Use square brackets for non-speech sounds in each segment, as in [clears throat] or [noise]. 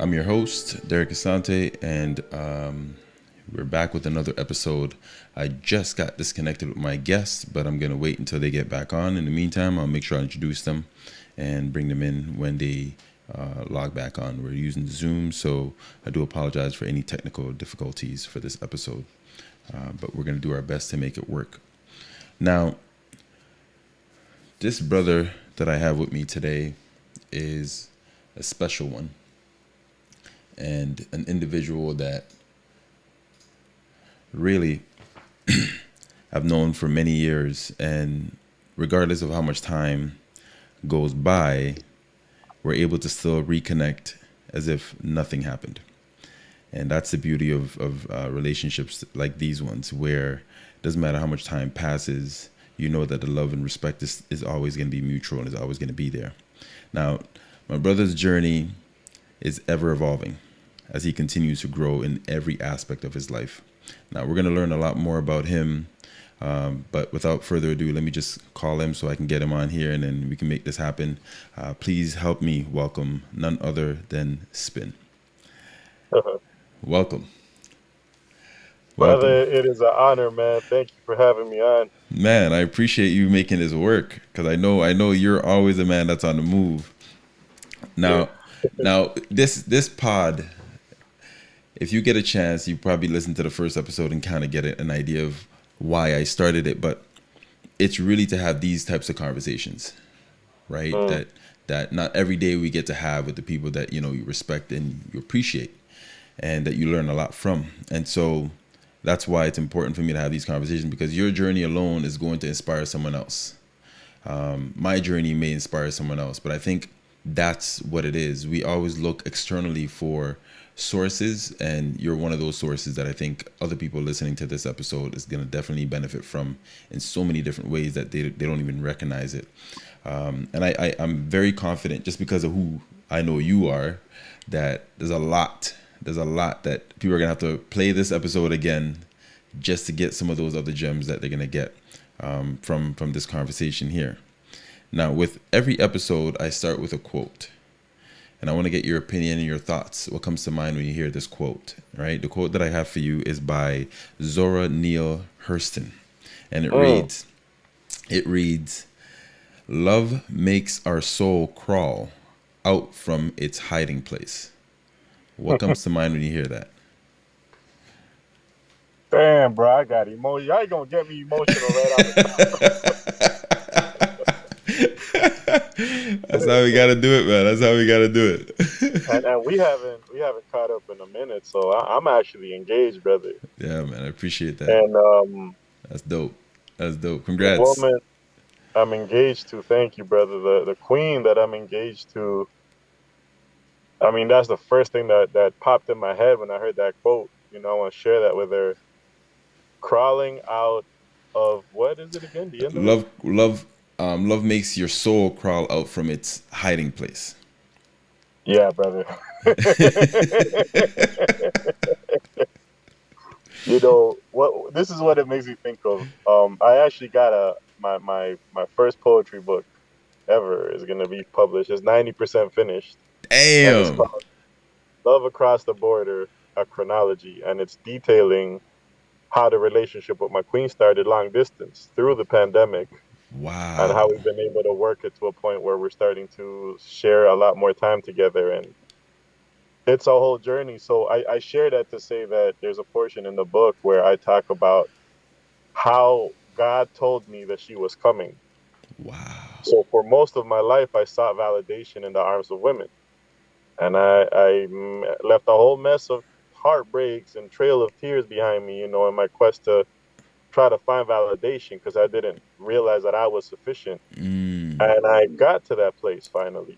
I'm your host, Derek Asante, and um, we're back with another episode. I just got disconnected with my guests, but I'm going to wait until they get back on. In the meantime, I'll make sure I introduce them and bring them in when they uh, log back on. We're using Zoom, so I do apologize for any technical difficulties for this episode, uh, but we're going to do our best to make it work. Now, this brother that I have with me today is a special one and an individual that really [clears throat] I've known for many years. And regardless of how much time goes by, we're able to still reconnect as if nothing happened. And that's the beauty of, of uh, relationships like these ones, where it doesn't matter how much time passes, you know that the love and respect is, is always going to be mutual and is always going to be there. Now, my brother's journey is ever evolving as he continues to grow in every aspect of his life. Now, we're going to learn a lot more about him. Um, but without further ado, let me just call him so I can get him on here and then we can make this happen. Uh, please help me welcome none other than Spin. Uh-huh. Welcome. Welcome. Brother, it is an honor, man. Thank you for having me on. Man, I appreciate you making this work because I know I know you're always a man that's on the move. Now, [laughs] now this this pod if you get a chance, you probably listen to the first episode and kind of get an idea of why I started it. But it's really to have these types of conversations, right? Mm. That that not every day we get to have with the people that you know you respect and you appreciate, and that you learn a lot from. And so that's why it's important for me to have these conversations because your journey alone is going to inspire someone else. Um, my journey may inspire someone else, but I think that's what it is. We always look externally for sources and you're one of those sources that i think other people listening to this episode is going to definitely benefit from in so many different ways that they, they don't even recognize it. Um, and I, I i'm very confident just because of who i know you are that there's a lot there's a lot that people are going to have to play this episode again just to get some of those other gems that they're going to get um, from from this conversation here. Now with every episode i start with a quote and I want to get your opinion and your thoughts. What comes to mind when you hear this quote, right? The quote that I have for you is by Zora Neale Hurston. And it oh. reads, it reads, love makes our soul crawl out from its hiding place. What [laughs] comes to mind when you hear that? Damn, bro, I got emotional. Y'all gonna get me emotional right off the top. [laughs] [laughs] That's how we gotta do it, man. That's how we gotta do it. [laughs] and, and, we haven't we haven't caught up in a minute, so I, am actually engaged, brother. Yeah, man. I appreciate that. And um, that's dope. That's dope. Congrats. The woman I'm engaged to. Thank you, brother. The the queen that I'm engaged to. I mean, that's the first thing that that popped in my head when I heard that quote. You know, I want to share that with her. Crawling out of what is it again? The end love, love um, love makes your soul crawl out from its hiding place. Yeah, brother. [laughs] you know what? This is what it makes me think of. Um, I actually got a my my my first poetry book ever is going to be published. It's ninety percent finished. Damn. Love across the border, a chronology, and it's detailing how the relationship with my queen started long distance through the pandemic Wow. And how we've been able to work it to a point where we're starting to share a lot more time together. And it's a whole journey. So I, I share that to say that there's a portion in the book where I talk about how God told me that she was coming. Wow. So for most of my life, I sought validation in the arms of women. And I, I mm, left a whole mess of heartbreaks and trail of tears behind me, you know, in my quest to try to find validation because I didn't realize that I was sufficient. Mm. And I got to that place finally.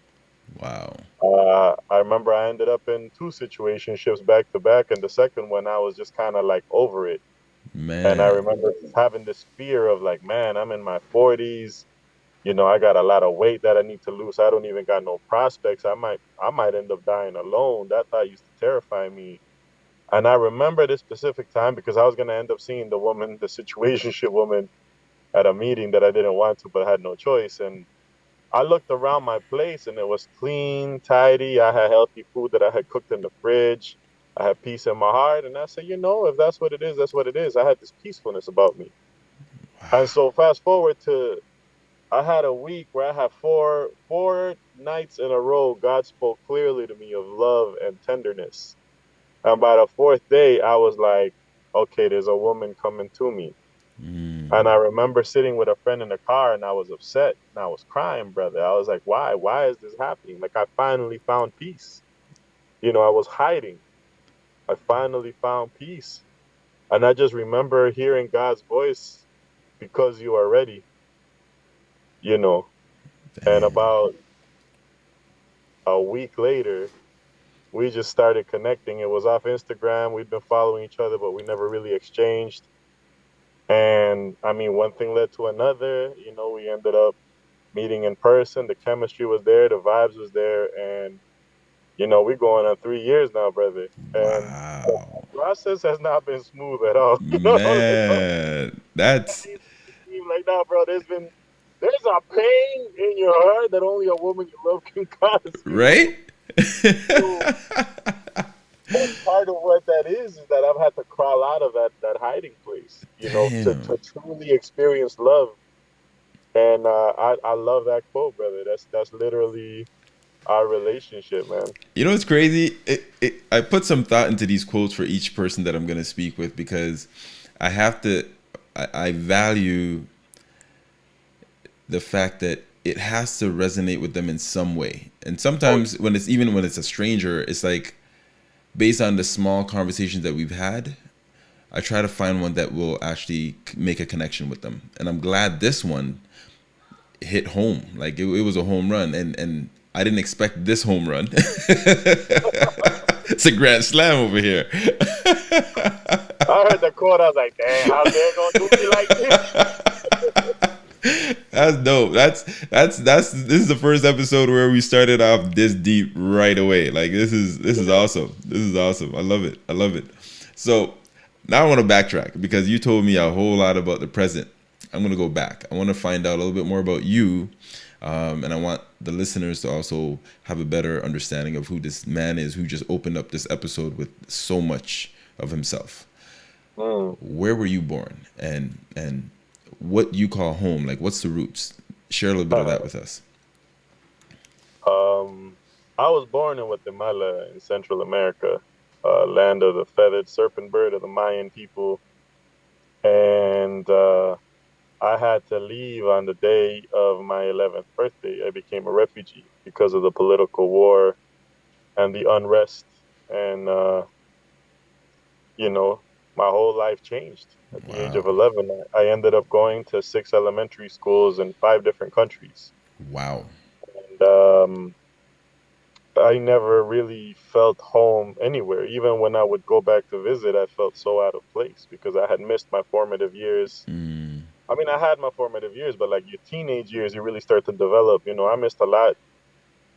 Wow. Uh, I remember I ended up in two situationships back to back, and the second one I was just kind of like over it. Man. And I remember having this fear of like, man, I'm in my 40s. You know, I got a lot of weight that I need to lose. I don't even got no prospects. I might, I might end up dying alone. That thought used to terrify me. And I remember this specific time because I was going to end up seeing the woman, the situationship woman, at a meeting that I didn't want to, but I had no choice. And I looked around my place and it was clean, tidy. I had healthy food that I had cooked in the fridge. I had peace in my heart. And I said, you know, if that's what it is, that's what it is. I had this peacefulness about me. And so fast forward to I had a week where I had four four nights in a row God spoke clearly to me of love and tenderness. And by the fourth day I was like, okay, there's a woman coming to me. Mm. And I remember sitting with a friend in the car and I was upset and I was crying, brother. I was like, why? Why is this happening? Like, I finally found peace. You know, I was hiding. I finally found peace. And I just remember hearing God's voice because you are ready, you know. And about a week later, we just started connecting. It was off Instagram. We'd been following each other, but we never really exchanged. And I mean, one thing led to another. You know, we ended up meeting in person. The chemistry was there, the vibes was there, and you know, we're going on three years now, brother. And Wow. the process has not been smooth at all. [laughs] You know, Man, that's like nah, bro. There's been there's a pain in your heart that only a woman you love can [laughs] cause. right. Part of what that is is that I've had to crawl out of that that hiding place, you know, to, to truly experience love. And uh, I I love that quote, brother. That's that's literally our relationship, man. You know what's crazy? It, it, I put some thought into these quotes for each person that I'm going to speak with because I have to, I, I value the fact that it has to resonate with them in some way. And sometimes when it's even when it's a stranger, it's like based on the small conversations that we've had, I try to find one that will actually make a connection with them. And I'm glad this one hit home. Like it, it was a home run, and and I didn't expect this home run. [laughs] it's a grand slam over here. I heard the quote. I was like, damn, how they gonna do me like this? [laughs] That's dope. That's that's that's this is the first episode where we started off this deep right away. Like this is this is awesome. This is awesome. I love it. I love it. So now I want to backtrack because you told me a whole lot about the present. I'm gonna go back. I want to find out a little bit more about you, um, and I want the listeners to also have a better understanding of who this man is who just opened up this episode with so much of himself. Mm. Where were you born, and and what you call home? Like, what's the roots? Share a little bit of that with us. Um, I was born in Guatemala in Central America, uh, land of the feathered serpent bird of the Mayan people, and uh, I had to leave on the day of my 11th birthday. I became a refugee because of the political war and the unrest, and uh, you know, my whole life changed at the age of 11. I ended up going to six elementary schools in five different countries Wow. and um, I never really felt home anywhere. Even when I would go back to visit, I felt so out of place because I had missed my formative years. Mm, I mean, I had my formative years, but like your teenage years, you really start to develop. You know, I missed a lot,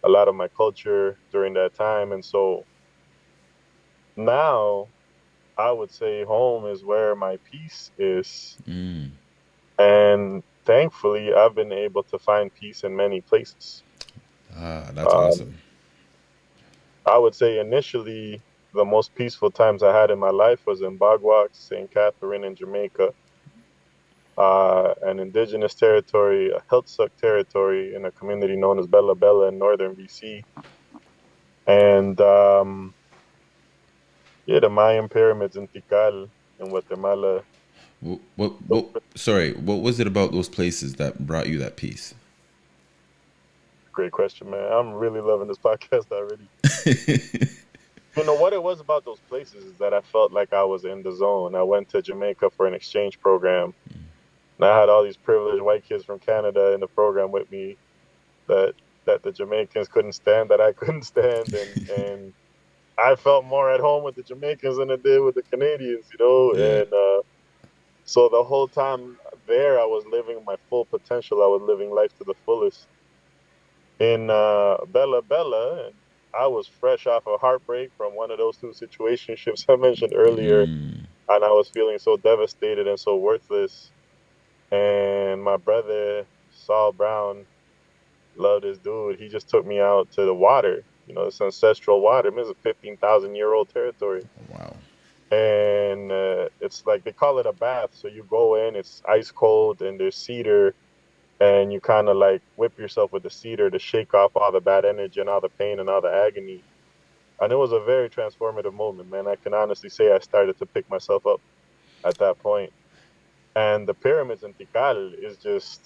a lot of my culture during that time, and so now I would say home is where my peace is, mm. and thankfully, I've been able to find peace in many places. Ah, that's Um, awesome. I would say initially the most peaceful times I had in my life was in Bog Walk, St. Catherine in Jamaica, uh, an indigenous territory, a Heiltsuk territory in a community known as Bella Bella in northern BC. And um, yeah, the Mayan pyramids in Tikal in Guatemala. What, what, what, sorry, what was it about those places that brought you that peace? Great question, man. I'm really loving this [laughs] podcast already. [laughs] You know what it was about those places is that I felt like I was in the zone. I went to Jamaica for an exchange program, mm. and I had all these privileged white kids from Canada in the program with me that that the Jamaicans couldn't stand, that I [laughs] couldn't stand, and and I felt more at home with the Jamaicans than I did with the Canadians, you know. Yeah. And uh, so the whole time there, I was living my full potential. I was living life to the fullest. In uh, Bella Bella, and I was fresh off a heartbreak from one of those two situationships [laughs] I mentioned earlier, Mm, and I was feeling so devastated and so worthless. And my brother Saul Brown loved this dude. He just took me out to the water. You know, it's ancestral water. It's a fifteen thousand year old territory. Wow. And uh, it's like they call it a bath. So you go in, it's ice cold, and there's cedar, and you kind of like whip yourself with the cedar to shake off all the bad energy and all the pain and all the agony. And it was a very transformative moment, man. I can honestly say I started to pick myself up at that point. And the pyramids in Tikal is just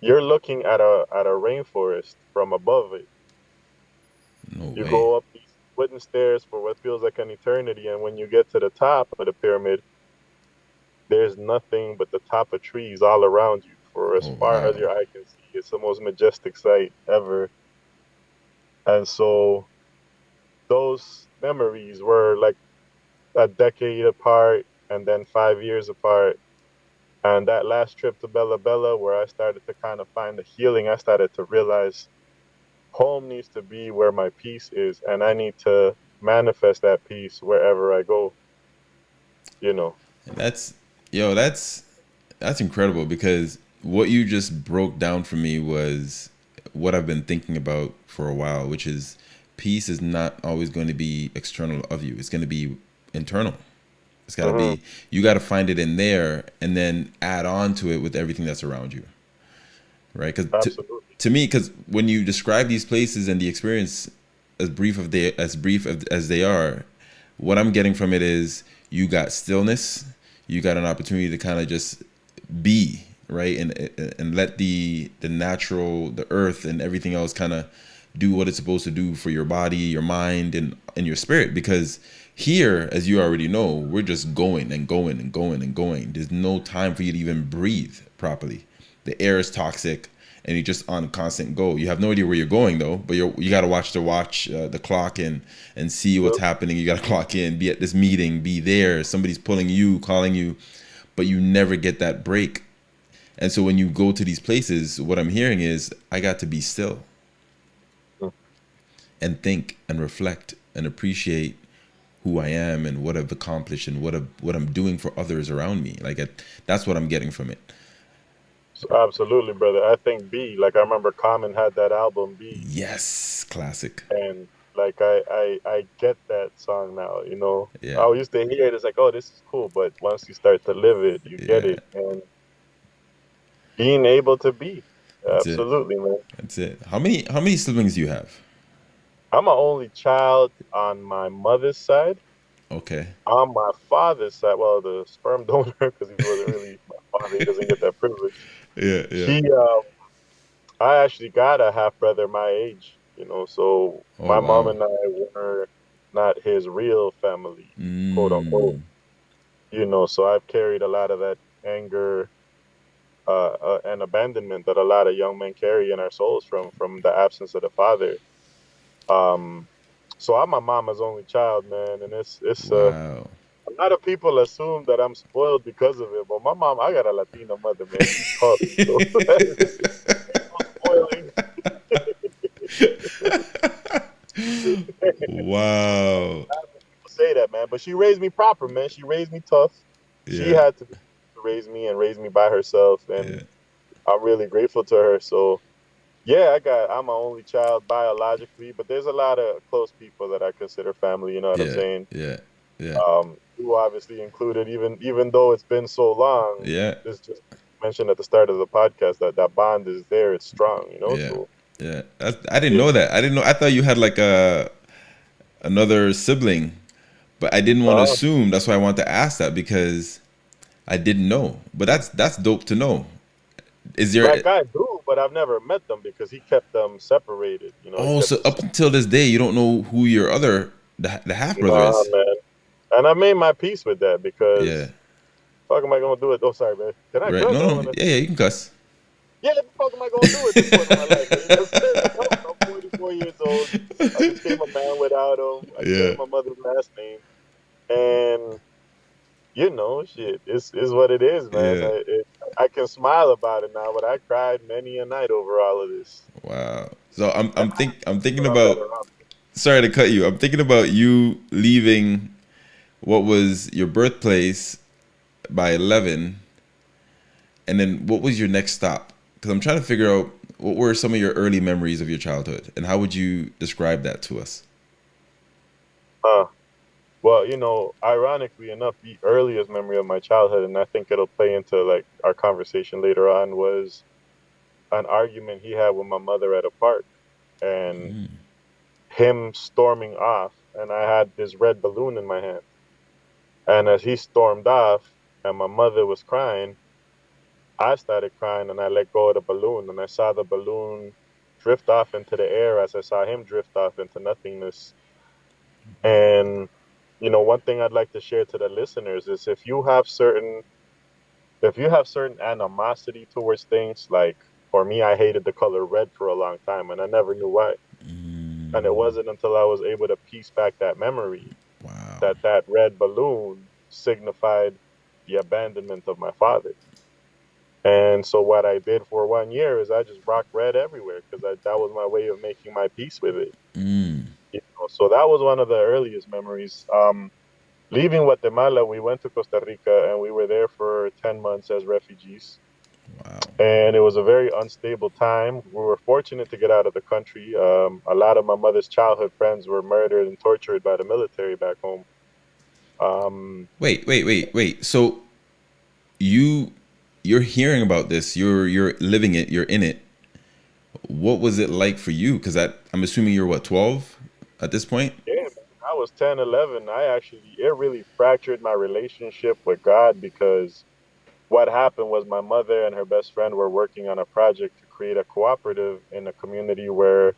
you're looking at a at a rainforest from above it. No You way. go up these wooden stairs for what feels like an eternity, and when you get to the top of the pyramid, there's nothing but the top of trees all around you for as Oh, far as your eye can see. It's the most majestic sight ever. And so those memories were like a decade apart and then five years apart. And that last trip to Bella Bella, where I started to kind of find the healing, I started to realize home needs to be where my peace is, and I need to manifest that peace wherever I go. You know, That's yo, that's that's incredible because what you just broke down for me was what I've been thinking about for a while, which is peace is not always going to be external of you. It's going to be internal. It's got to be mm-hmm. you got to find it in there and then add on to it with everything that's around you. Right? Cuz to, me because when you describe these places and the experience as brief of they as brief of, as they are what i'm getting from it is you got stillness you got an opportunity to kind of just be right? And and let the the natural the earth and everything else kind of do what it's supposed to do for your body your mind and and your spirit. Because here as you already know we're just going and going and going and going. There's no time for you to even breathe properly. The air is toxic and you're just on constant go. You have no idea where you're going though, but you you got to watch the watch uh, the clock and and see what's happening. You got to [laughs] clock in, be at this meeting, be there. Somebody's pulling you, calling you, but you never get that break. And so when you go to these places, what I'm hearing is I got to be still and think and reflect and appreciate who I am and what I've accomplished and what I, what I'm doing for others around me. Like it, that's what I'm getting from it. So absolutely, brother. I think Be, like I remember Common had that album Be, Yes, classic. and like I, I I get that song now. You know, Yeah. I used to hear it. It's like, oh, this is cool, but once you start to live it, you get Yeah. it, and being able to be, That's it. absolutely, man. That's it. How many how many siblings do you have? I'm an only child on my mother's side. Okay. On my father's side, well, the sperm [laughs] donor, because he wasn't really my father, he doesn't get that privilege. Yeah, yeah. He, um, I actually got a half brother my age, you know, so Oh, my mom and I were not his real family, quote unquote. Mm, you know, so I've carried a lot of that anger uh, uh, and abandonment that a lot of young men carry in our souls from from the absence of the father. Um, so I'm my mama's only child, man, and it's it's uh, Wow. A lot of people assume that I'm spoiled because of it, but my mom, I got a Latino mother, man. She's tough. So [laughs] spoiling. wow. [laughs] say that, man. But she raised me proper, man. She raised me tough. She had to raise me and raise me by herself, and Yeah. I'm really grateful to her. So, yeah, I got I'm my only child biologically, but there's a lot of close people that I consider family. You know what I'm saying? Yeah. Yeah. Um, obviously included, even even though it's been so long. Yeah. It's just mentioned at the start of the podcast that that bond is there. It's strong. You know. Yeah. So, Yeah. That's, I didn't know that. I didn't know. I thought you had like a another sibling, but I didn't want to Oh. Uh-huh. assume. That's why I wanted to ask that because I didn't know. But that's that's dope to know. Is there? like I do, but I've never met them because he kept them separated. You know. Oh, so up until this day, you don't know who your other the, the half brother Nah, is. man. And I made my peace with that because Yeah. fuck am I gonna do it? Oh, sorry, man. Can I Right. cuss? No, no. Yeah, yeah. You can cuss. Yeah, the fuck am I gonna do at this point in my life? [laughs] I'm 44 years old. I became a man without him. I Yeah. my mother's last name, and you know, shit, it's is what it is, man. Yeah. I, it, I can smile about it now, but I cried many a night over all of this. Wow. So I'm I'm think I'm thinking about sorry to cut you. I'm thinking about you leaving what was your birthplace by 11 and then what was your next stop? Cuz I'm trying to figure out what were some of your early memories of your childhood, and how would you describe that to us? Uh, well, you know, ironically enough, the earliest memory of my childhood, and I think it'll play into like our conversation later on, was an argument he had with my mother at a park, and Mm. him storming off, and I had this red balloon in my hand, and as he stormed off, and my mother was crying, I started crying, and I let go of the balloon, and I saw the balloon drift off into the air as I saw him drift off into nothingness, and you know, one thing I'd like to share to the listeners is if you have certain if you have certain animosity towards things, like for me, I hated the color red for a long time and I never knew why. Mm. And it wasn't until I was able to piece back that memory Wow. that that red balloon signified the abandonment of my father. And so what I did for one year is I just rocked red everywhere because that was my way of making my peace with it. Mm. You know, so that was one of the earliest memories. Um, leaving Guatemala, we went to Costa Rica and we were there for 10 months as refugees. Wow. And it was a very unstable time. We were fortunate to get out of the country. Um, a lot of my mother's childhood friends were murdered and tortured by the military back home. Um, Wait, wait, wait, wait. So you you're hearing about this. You're you're living it. You're in it. What was it like for you? Because I'm assuming you're what 12 at this point. yeah, man, I was 10, 11. I actually, it really fractured my relationship with God because what happened was my mother and her best friend were working on a project to create a cooperative in a community where,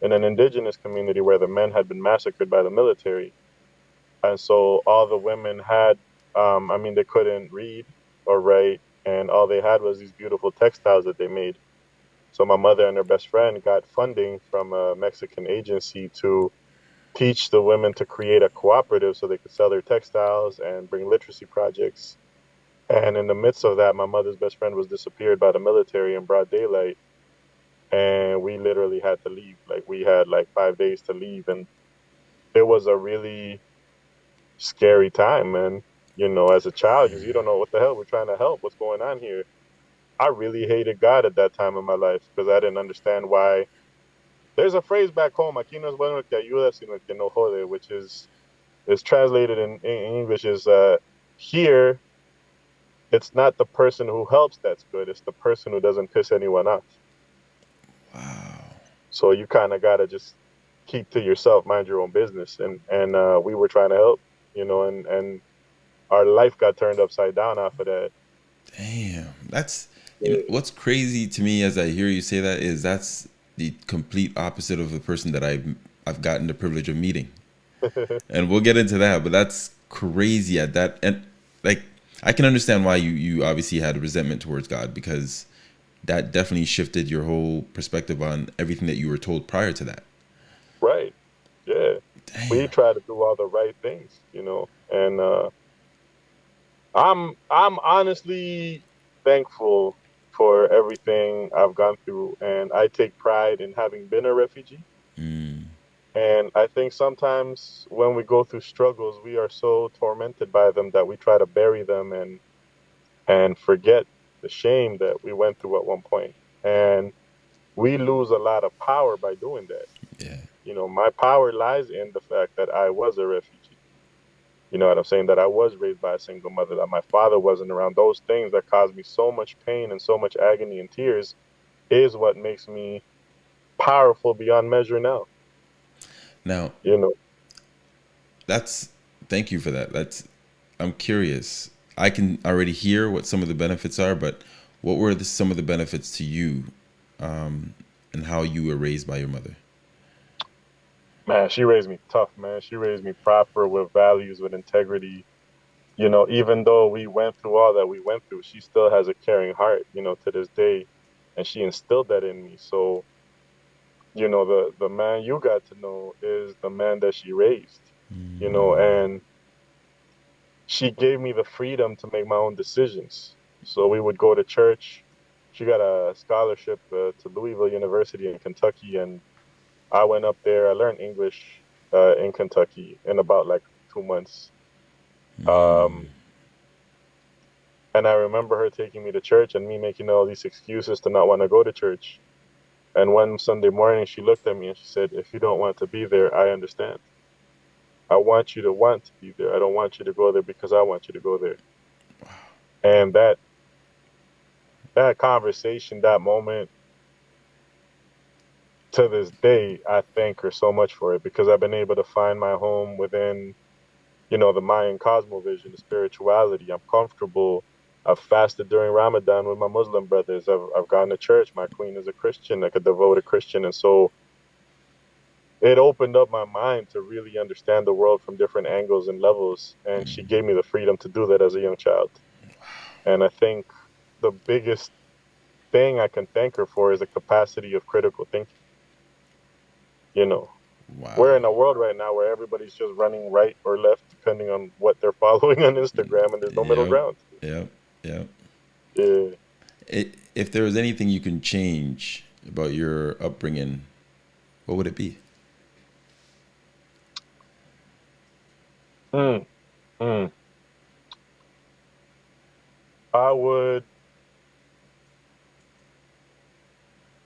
in an indigenous community where the men had been massacred by the military. And so all the women had, um, I mean, they couldn't read or write, and all they had was these beautiful textiles that they made. So my mother and her best friend got funding from a Mexican agency to teach the women to create a cooperative so they could sell their textiles and bring literacy projects. And in the midst of that, my mother's best friend was disappeared by the military in broad daylight. And we literally had to leave. Like, we had like five days to leave. And it was a really scary time, man. You know, as a child, you don't know what the hell we're trying to help, what's going on here. I really hated God at that time in my life because I didn't understand why. There's a phrase back home, aquí no es bueno que ayuda, sino que no jode, which is is translated in, in English is uh, here. It's not the person who helps that's good; it's the person who doesn't piss anyone off. Wow. So you kind of gotta just keep to yourself, mind your own business. And and uh, we were trying to help, you know, and and our life got turned upside down off of that. Damn. That's you know, what's crazy to me as I hear you say that is that's the complete opposite of the person that I've I've gotten the privilege of meeting. [laughs] and we'll get into that, but that's crazy at that and like I can understand why you you obviously had a resentment towards God because that definitely shifted your whole perspective on everything that you were told prior to that. Right. Yeah. Damn. We try to do all the right things, you know. And uh I'm I'm honestly thankful for everything I've gone through and I take pride in having been a refugee. And I think sometimes when we go through struggles, we are so tormented by them that we try to bury them and and forget the shame that we went through at one point. And we lose a lot of power by doing that. Yeah. You know, my power lies in the fact that I was a refugee. You know what I'm saying? That I was raised by a single mother, that my father wasn't around. Those things that caused me so much pain and so much agony and tears is what makes me powerful beyond measure now. Now, You know, that's thank you for that. That's I'm curious. I can already hear what some of the benefits are, but what were the, some of the benefits to you, um, and how you were raised by your mother? man, she raised me tough, man. She raised me proper with values, with integrity. You know, even though we went through all that we went through, she still has a caring heart, you know, to this day. And she instilled that in me. So, you know, the, the man you got to know is the man that she raised, you know, and she gave me the freedom to make my own decisions. So we would go to church. She got a scholarship uh, to Louisville University in Kentucky, and I went up there. I learned English uh, in Kentucky in about like two months. Um, and I remember her taking me to church and me making all these excuses to not want to go to church. And one Sunday morning, she looked at me and she said, If you don't want to be there, I understand. I want you to want to be there. I don't want you to go there because I want you to go there. And that that conversation, that moment, to this day, I thank her so much for it because I've been able to find my home within, you know, the Mayan cosmovision, the spirituality. I'm comfortable. I've fasted during Ramadan with my Muslim brothers. I've, I've gone to church. My queen is a Christian, like a devoted Christian. And so it opened up my mind to really understand the world from different angles and levels. And she gave me the freedom to do that as a young child. And I think the biggest thing I can thank her for is the capacity of critical thinking. You know, wow. we're in a world right now where everybody's just running right or left depending on what they're [laughs] following on Instagram, and there's no yep. middle ground. Yeah, yeah, yeah. It, if there was anything you can change about your upbringing, what would it be? Hmm. Hmm. I would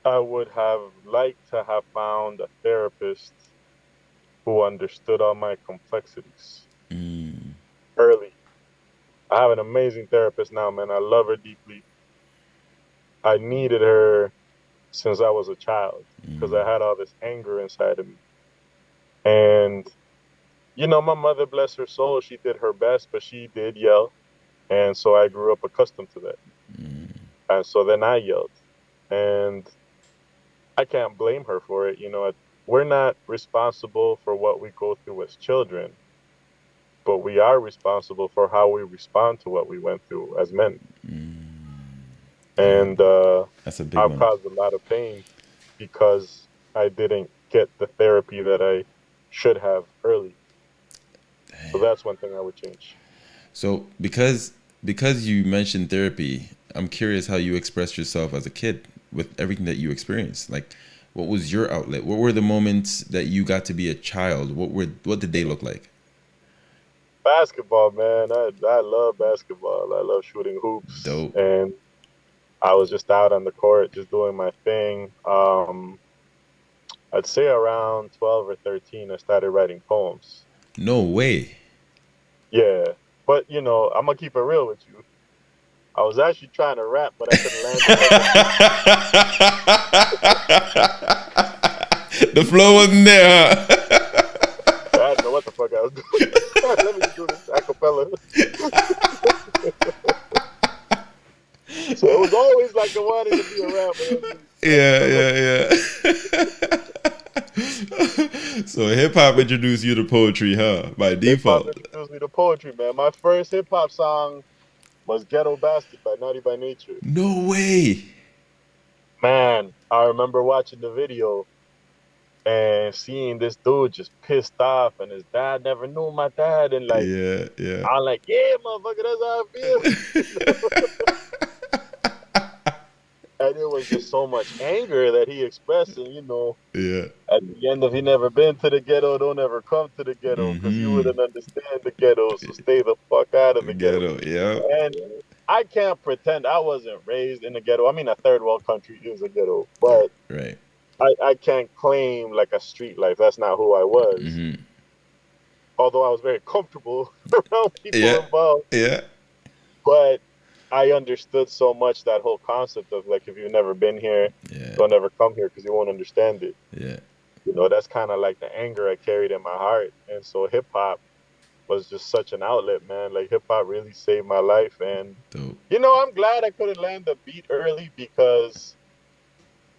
I would have liked to have found a therapist who understood all my complexities mm. early. I have an amazing therapist now, man. I love her deeply. I needed her since I was a child because mm. I had all this anger inside of me. And, you know, my mother, bless her soul, she did her best, but she did yell. And so I grew up accustomed to that. Mm. And so then I yelled. And I can't blame her for it. You know, we're not responsible for what we go through as children, but we are responsible for how we respond to what we went through as men. Mm. And uh, That's a big I've one. caused a lot of pain because I didn't get the therapy that I should have early. So that's one thing I would change. So because because you mentioned therapy, I'm curious how you expressed yourself as a kid with everything that you experienced? Like, what was your outlet? What were the moments that you got to be a child? What were what did they look like? Basketball, man. I I love basketball. I love shooting hoops. Dope. And I was just out on the court, just doing my thing. Um, I'd say around twelve or thirteen, I started writing poems. No way. Yeah, but you know, I'm gonna keep it real with you. I was actually trying to rap, but I couldn't land. [laughs] the flow wasn't there, huh? [laughs] I didn't know what the fuck I was doing. Let me do this acapella. [laughs] so it was always like I wanted to be around. Yeah, yeah, yeah. [laughs] so hip hop introduced you to poetry, huh? By default. Hip-hop introduced me to poetry, man. My first hip hop song was Ghetto Bastard by Naughty by Nature. No way. Man, I remember watching the video and seeing this dude just pissed off and his dad never knew my dad and like yeah yeah i'm like yeah motherfucker that's how i feel [laughs] and it was just so much anger that he expressed, and you know, yeah. At the end of he never been to the ghetto, don't ever come to the ghetto because mm-hmm. you wouldn't understand the ghetto. So stay the fuck out of the ghetto. ghetto. Yeah. And I can't pretend I wasn't raised in the ghetto. I mean, a third world country is a ghetto, but right. I, I can't claim like a street life. That's not who I was. Mm-hmm. Although I was very comfortable [laughs] around people yeah. involved. Yeah. But I understood so much that whole concept of like if you've never been here, yeah. don't ever come here because you won't understand it. Yeah. You know, that's kind of like the anger I carried in my heart, and so hip hop was just such an outlet, man. Like hip hop really saved my life, and Dope. you know, I'm glad I couldn't land the beat early because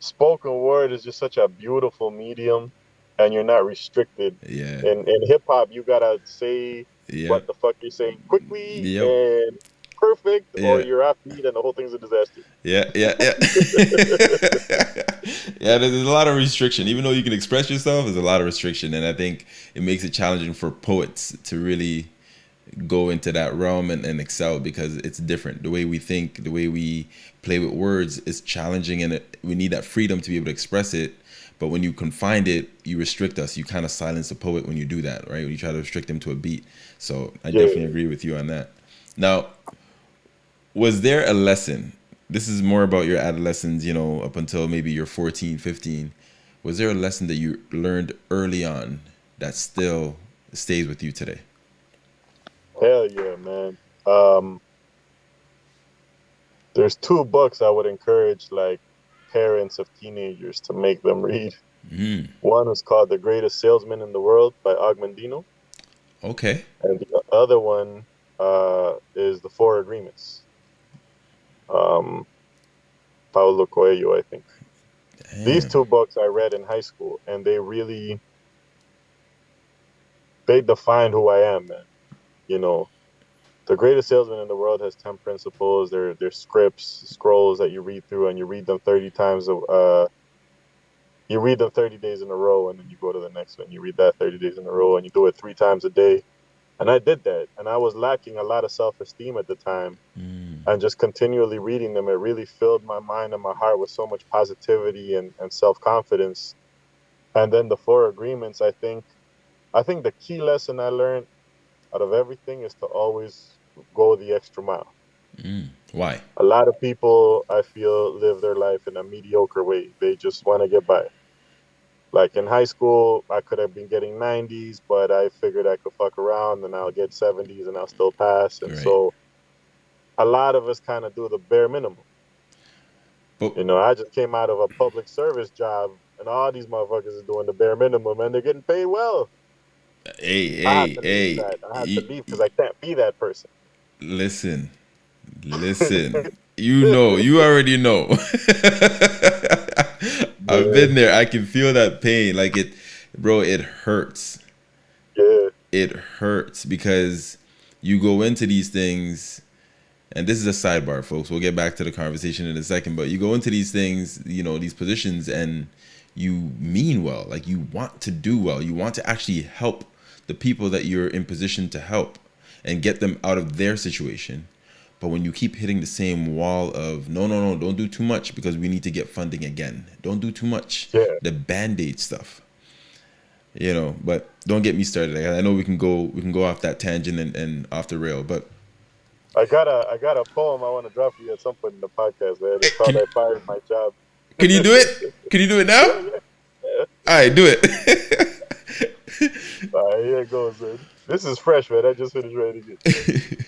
spoken word is just such a beautiful medium, and you're not restricted. Yeah. In in hip hop, you gotta say yeah. what the fuck you're saying quickly yep. and perfect yeah. or you're off beat and the whole thing's a disaster. Yeah, yeah, yeah. [laughs] yeah, there's a lot of restriction. Even though you can express yourself, there's a lot of restriction. And I think it makes it challenging for poets to really go into that realm and, and excel because it's different. The way we think, the way we play with words is challenging and it, we need that freedom to be able to express it. But when you confine it, you restrict us. You kind of silence a poet when you do that, right? When you try to restrict them to a beat. So I yeah. definitely agree with you on that. Now, was there a lesson this is more about your adolescence, you know, up until maybe you're 14, 15. Was there a lesson that you learned early on that still stays with you today? Hell yeah, man. Um, there's two books I would encourage like parents of teenagers to make them read. Mm. One is called The Greatest Salesman in the World by Og Mandino. Okay. And the other one uh, is The Four Agreements. Um, Paulo Coelho, I think. Damn. These two books I read in high school, and they really they define who I am, man. You know, the greatest salesman in the world has ten principles. They're they're scripts, scrolls that you read through, and you read them thirty times. Uh, you read them thirty days in a row, and then you go to the next one. You read that thirty days in a row, and you do it three times a day. And I did that, and I was lacking a lot of self esteem at the time Mm. and just continually reading them, it really filled my mind and my heart with so much positivity and, and self confidence. And then the four agreements, I think, I think the key lesson I learned out of everything is to always go the extra mile. Mm. Why? A lot of people, I feel, live their life in a mediocre way. They just want to get by. Like in high school, I could have been getting 90s, but I figured I could fuck around and I'll get 70s and I'll still pass. And Right. so a lot of us kind of do the bare minimum. But You know, I just came out of a public service job, and all these motherfuckers are doing the bare minimum, and they're getting paid well. Hey, hey, hey. I have to leave because I can't be that person. Listen, listen. [laughs] You know, you already know. [laughs] I've been there. I can feel that pain. Like it, bro. It hurts. Yeah, It hurts because you go into these things, and this is a sidebar, folks. We'll get back to the conversation in a second. But you go into these things, you know, these positions, and you mean well. Like you want to do well. You want to actually help the people that you're in position to help and get them out of their situation. But when you keep hitting the same wall of no, no, no, don't do too much because we need to get funding again. Don't do too much. Yeah. The band-aid stuff. You know, but don't get me started. I I know we can go we can go off that tangent and, and off the rail, but I got a I got a poem I want to drop for you at some point in the podcast, man. It's called can- "I Fired My Job." can you do it? Can you do it now? [laughs] All right, do it. [laughs] [laughs] All right, here it goes, man. This is fresh, man. I just finished writing it. [laughs]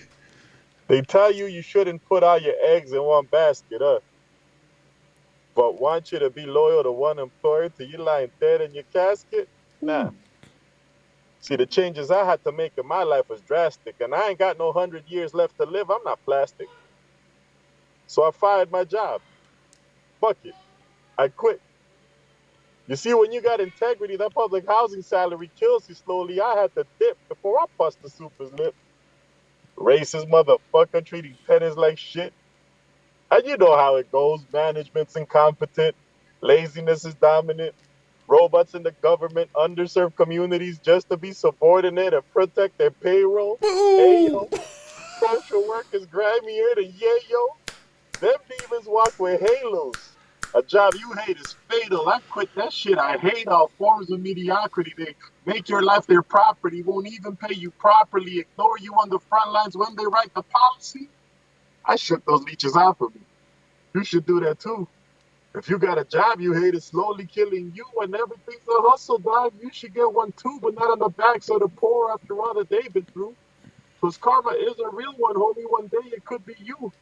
They tell you you shouldn't put all your eggs in one basket, huh? But want you to be loyal to one employer till you lying dead in your casket? Nah. Hmm. See, the changes I had to make in my life was drastic, and I ain't got no hundred years left to live. I'm not plastic. So I fired my job. Fuck it. I quit. You see, when you got integrity, that public housing salary kills you slowly. I had to dip before I bust the super's lip. Racist motherfucker treating tenants like shit. And you know how it goes. Management's incompetent. Laziness is dominant. Robots in the government underserve communities just to be subordinate and protect their payroll. Hey, yo. Social work is grimier than yayo. Them demons walk with halos. A job you hate is fatal. I quit that shit. I hate all forms of mediocrity. They make your life their property, won't even pay you properly, ignore you on the front lines when they write the policy. I shook those leeches off of me. You should do that too. If you got a job you hate, it's slowly killing you and everything's a hustle, dog. You should get one too, but not on the backs of the poor after all that they've been through. Because karma is a real one, homie. One day it could be you.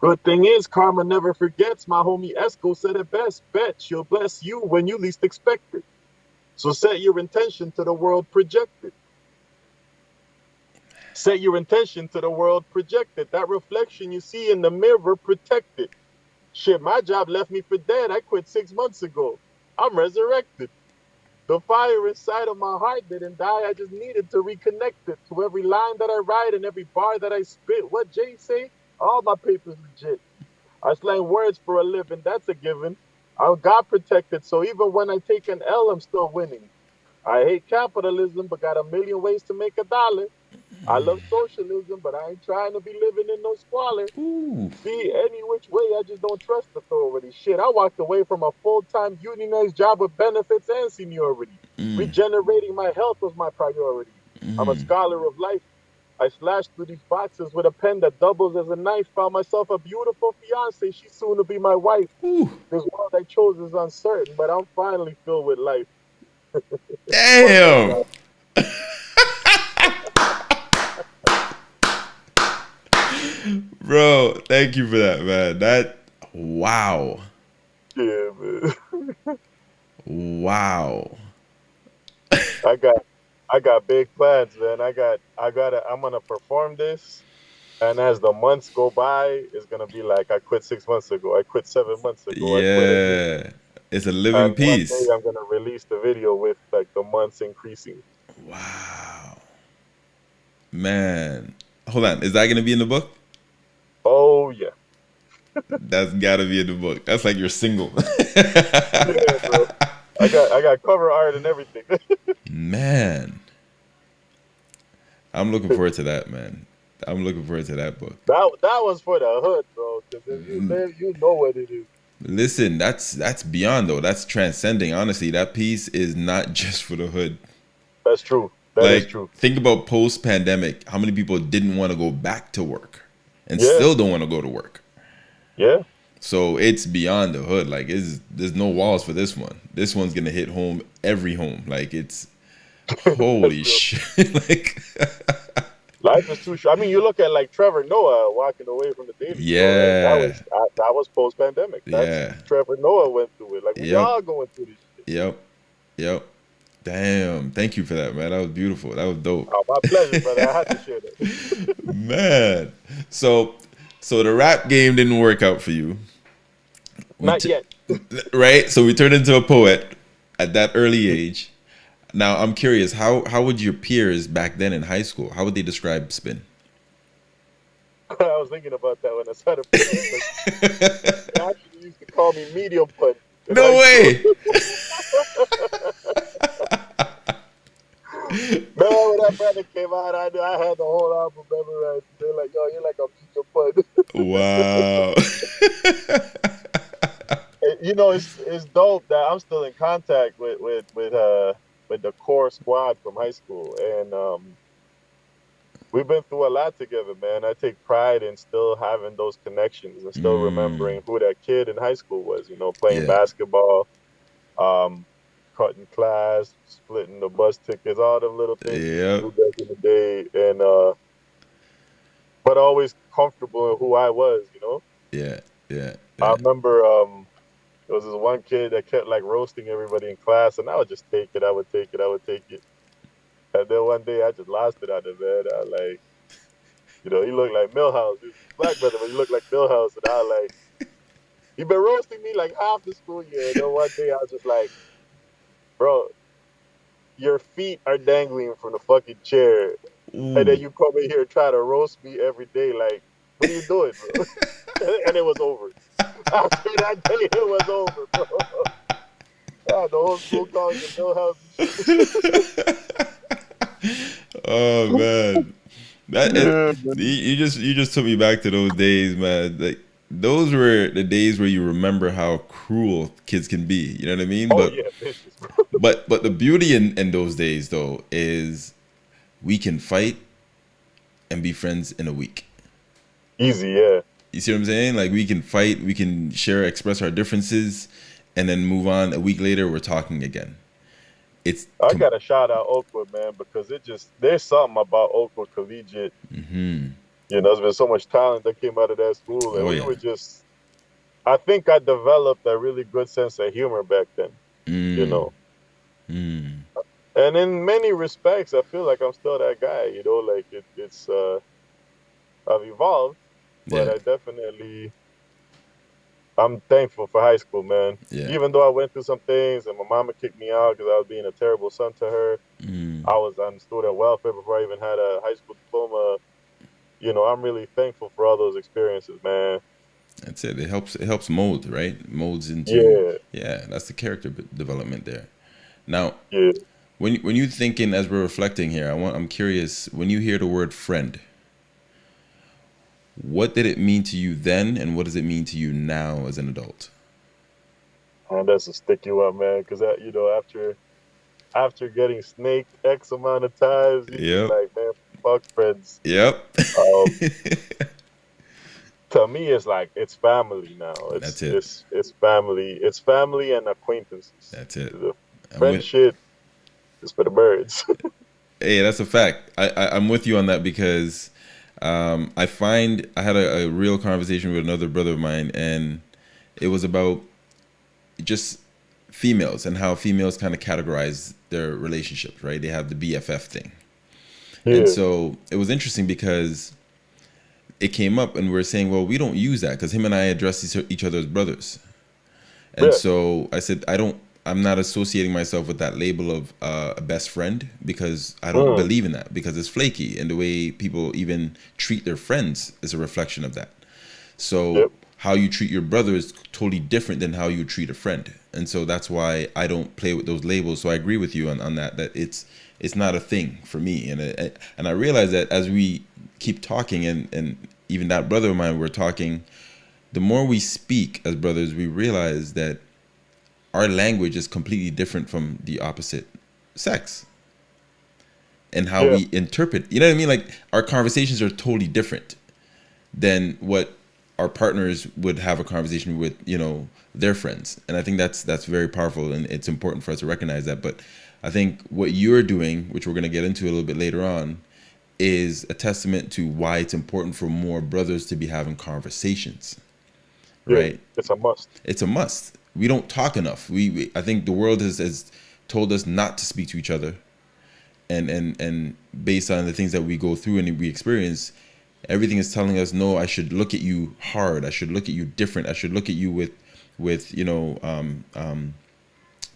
Good thing is, karma never forgets. My homie Esco said it best. Bet she'll bless you when you least expect it. So set your intention to the world projected. Set your intention to the world projected. That reflection you see in the mirror protected. Shit, my job left me for dead. I quit six months ago. I'm resurrected. The fire inside of my heart didn't die. I just needed to reconnect it to every line that I write and every bar that I spit. What Jay say? All my papers legit. I slang words for a living. That's a given. I'm God protected, so even when I take an L, I'm still winning. I hate capitalism, but got a million ways to make a dollar. I love socialism, but I ain't trying to be living in no squalor. Ooh. See, any which way, I just don't trust authority. Shit, I walked away from a full-time unionized job with benefits and seniority. Mm. Regenerating my health was my priority. I'm a Mm. scholar of life. I slashed through these boxes with a pen that doubles as a knife. Found myself a beautiful fiance. She's soon to be my wife. Ooh, This world I chose is uncertain, but I'm finally filled with life. [laughs] damn. Bro, thank you for that, man. That wow. Yeah, man. [laughs] Wow. I got I got big plans, man. I got I gotta I'm gonna perform this. And as the months go by, it's gonna be like I quit six months ago. I quit seven months ago. I quit again. Yeah. It's a And living one piece. day I'm gonna release the video with like the months increasing. Wow. Man. Hold on. Is that gonna be in the book? Oh yeah. That's gotta be in the book. That's like your single. [laughs] Yeah, bro. I got I got cover art and everything. [laughs] man. I'm looking forward to that, man. I'm looking forward to that book. that that was for the hood, bro. If you Mm. live, you know what it is. Listen, that's that's beyond though. That's transcending. Honestly, that piece is not [laughs] just for the hood. That's true. That is like true. think about post pandemic, how many people didn't want to go back to work and Yeah. still don't want to go to work. Yeah. So it's beyond the hood. Like it's there's no walls for this one. This one's gonna hit home every home. Like it's holy [laughs] shit. [laughs] like [laughs] Life is too short. I mean, you look at like Trevor Noah walking away from the dating Yeah. that was that, that was post pandemic. Yeah. Trevor Noah went through it. Like we Yep. all going through this. Shit. Yep. Yep. Damn. Thank you for that, man. That was beautiful. That was dope. Oh, my pleasure, brother. I had to share that. Man. So so the rap game didn't work out for you. We Not yet. right? So we turned into a poet at that early age. Now I'm curious, how how would your peers back then in high school, how would they describe spin? [laughs] I was thinking about that when I started. playing. [laughs] They actually used to call me medium in No way. [laughs] Remember when that brother came out? I knew I had the whole album memorized. They're like, "Yo, you're like a punch." Wow. [laughs] [laughs] You know, it's it's dope that I'm still in contact with with with uh with the core squad from high school, and um, we've been through a lot together, man. I take pride in still having those connections and still Mm. remembering who that kid in high school was. You know, playing Yeah. basketball, um, cutting class, splitting the bus tickets, all them little things Yep. back in the day, and uh, but always comfortable in who I was. You know. Yeah. Yeah. I remember um, there was this one kid that kept like roasting everybody in class, and I would just take it. I would take it. I would take it. And then one day I just lost it on him, man. I like, you know, he looked like Milhouse. He was a black brother, but he looked like Milhouse, and I like, he been roasting me like half the school year. And then one day I was just like, bro, your feet are dangling from the fucking chair, and then you come in here and try to roast me every day. Like, what are you doing, bro? [laughs] [laughs] and it was over. After that day, it was over, bro. [laughs] Ah, the whole school the Milhouse. oh man. That Yeah, you, you just you just took me back to those days, man. Like those were the days where you remember how cruel kids can be. You know what I mean? Oh but yeah, but but the beauty in, in those days though is we can fight and be friends in a week. Easy, yeah. You see what I'm saying? Like we can fight, we can share, express our differences, and then move on. A week later, we're talking again. It's I gotta shout out Oakwood, man, because it just there's something about Oakwood Collegiate. hmm You know, there's been so much talent that came out of that school, and Oh, we yeah. were just. I think I developed a really good sense of humor back then. mm, You know, mm, and in many respects, I feel like I'm still that guy. You know, like it, it's uh, I've evolved, but yeah, I definitely I'm thankful for high school, man. yeah. Even though I went through some things and my mama kicked me out because I was being a terrible son to her, Mm, I was on student welfare before I even had a high school diploma. You know, I'm really thankful for all those experiences, man. that's it. It helps. It helps mold, right? Molds into. Yeah, Yeah, that's the character development there. Now, yeah. When you- when you thinking as we're reflecting here, I want. I'm curious. When you hear the word friend, what did it mean to you then, and what does it mean to you now as an adult? And that's a sticky one, man. Because you know, after after getting snaked X amount of times, you Yep. like, man, fuck friends. Yep. Um, [laughs] to me, it's like it's family now. It's, That's it. It's it's family. It's family and acquaintances. That's it. The friendship is for the birds. [laughs] Hey, that's a fact. I, I I'm with you on that because um, I find I had a, a real conversation with another brother of mine, and it was about just females and how females kind of categorize their relationships. Right? They have the BFF thing, yeah. and so it was interesting because it came up, and we are saying, well, we don't use that because him and I address each, each other as brothers, and Yeah. so I said, I don't. I'm not associating myself with that label of uh, a best friend because I don't Mm. believe in that because it's flaky and the way people even treat their friends is a reflection of that. So Yep. how you treat your brother is totally different than how you treat a friend, and so that's why I don't play with those labels. So I agree with you on, on that that it's it's not a thing for me, and it, and I realize that as we keep talking and and even that brother of mine we're talking, the more we speak as brothers, we realize that our language is completely different from the opposite sex and how Yeah. we interpret you know what i mean like our conversations are totally different than what our partners would have a conversation with you know their friends and i think that's that's very powerful and it's important for us to recognize that but i think what you're doing which we're going to get into a little bit later on is a testament to why it's important for more brothers to be having conversations Yeah, right It's a must. it's a must. We don't talk enough. We, we I think the world has, has told us not to speak to each other, and and and based on the things that we go through and we experience, everything is telling us no. I should look at you hard. I should look at you different. I should look at you with with you know um, um,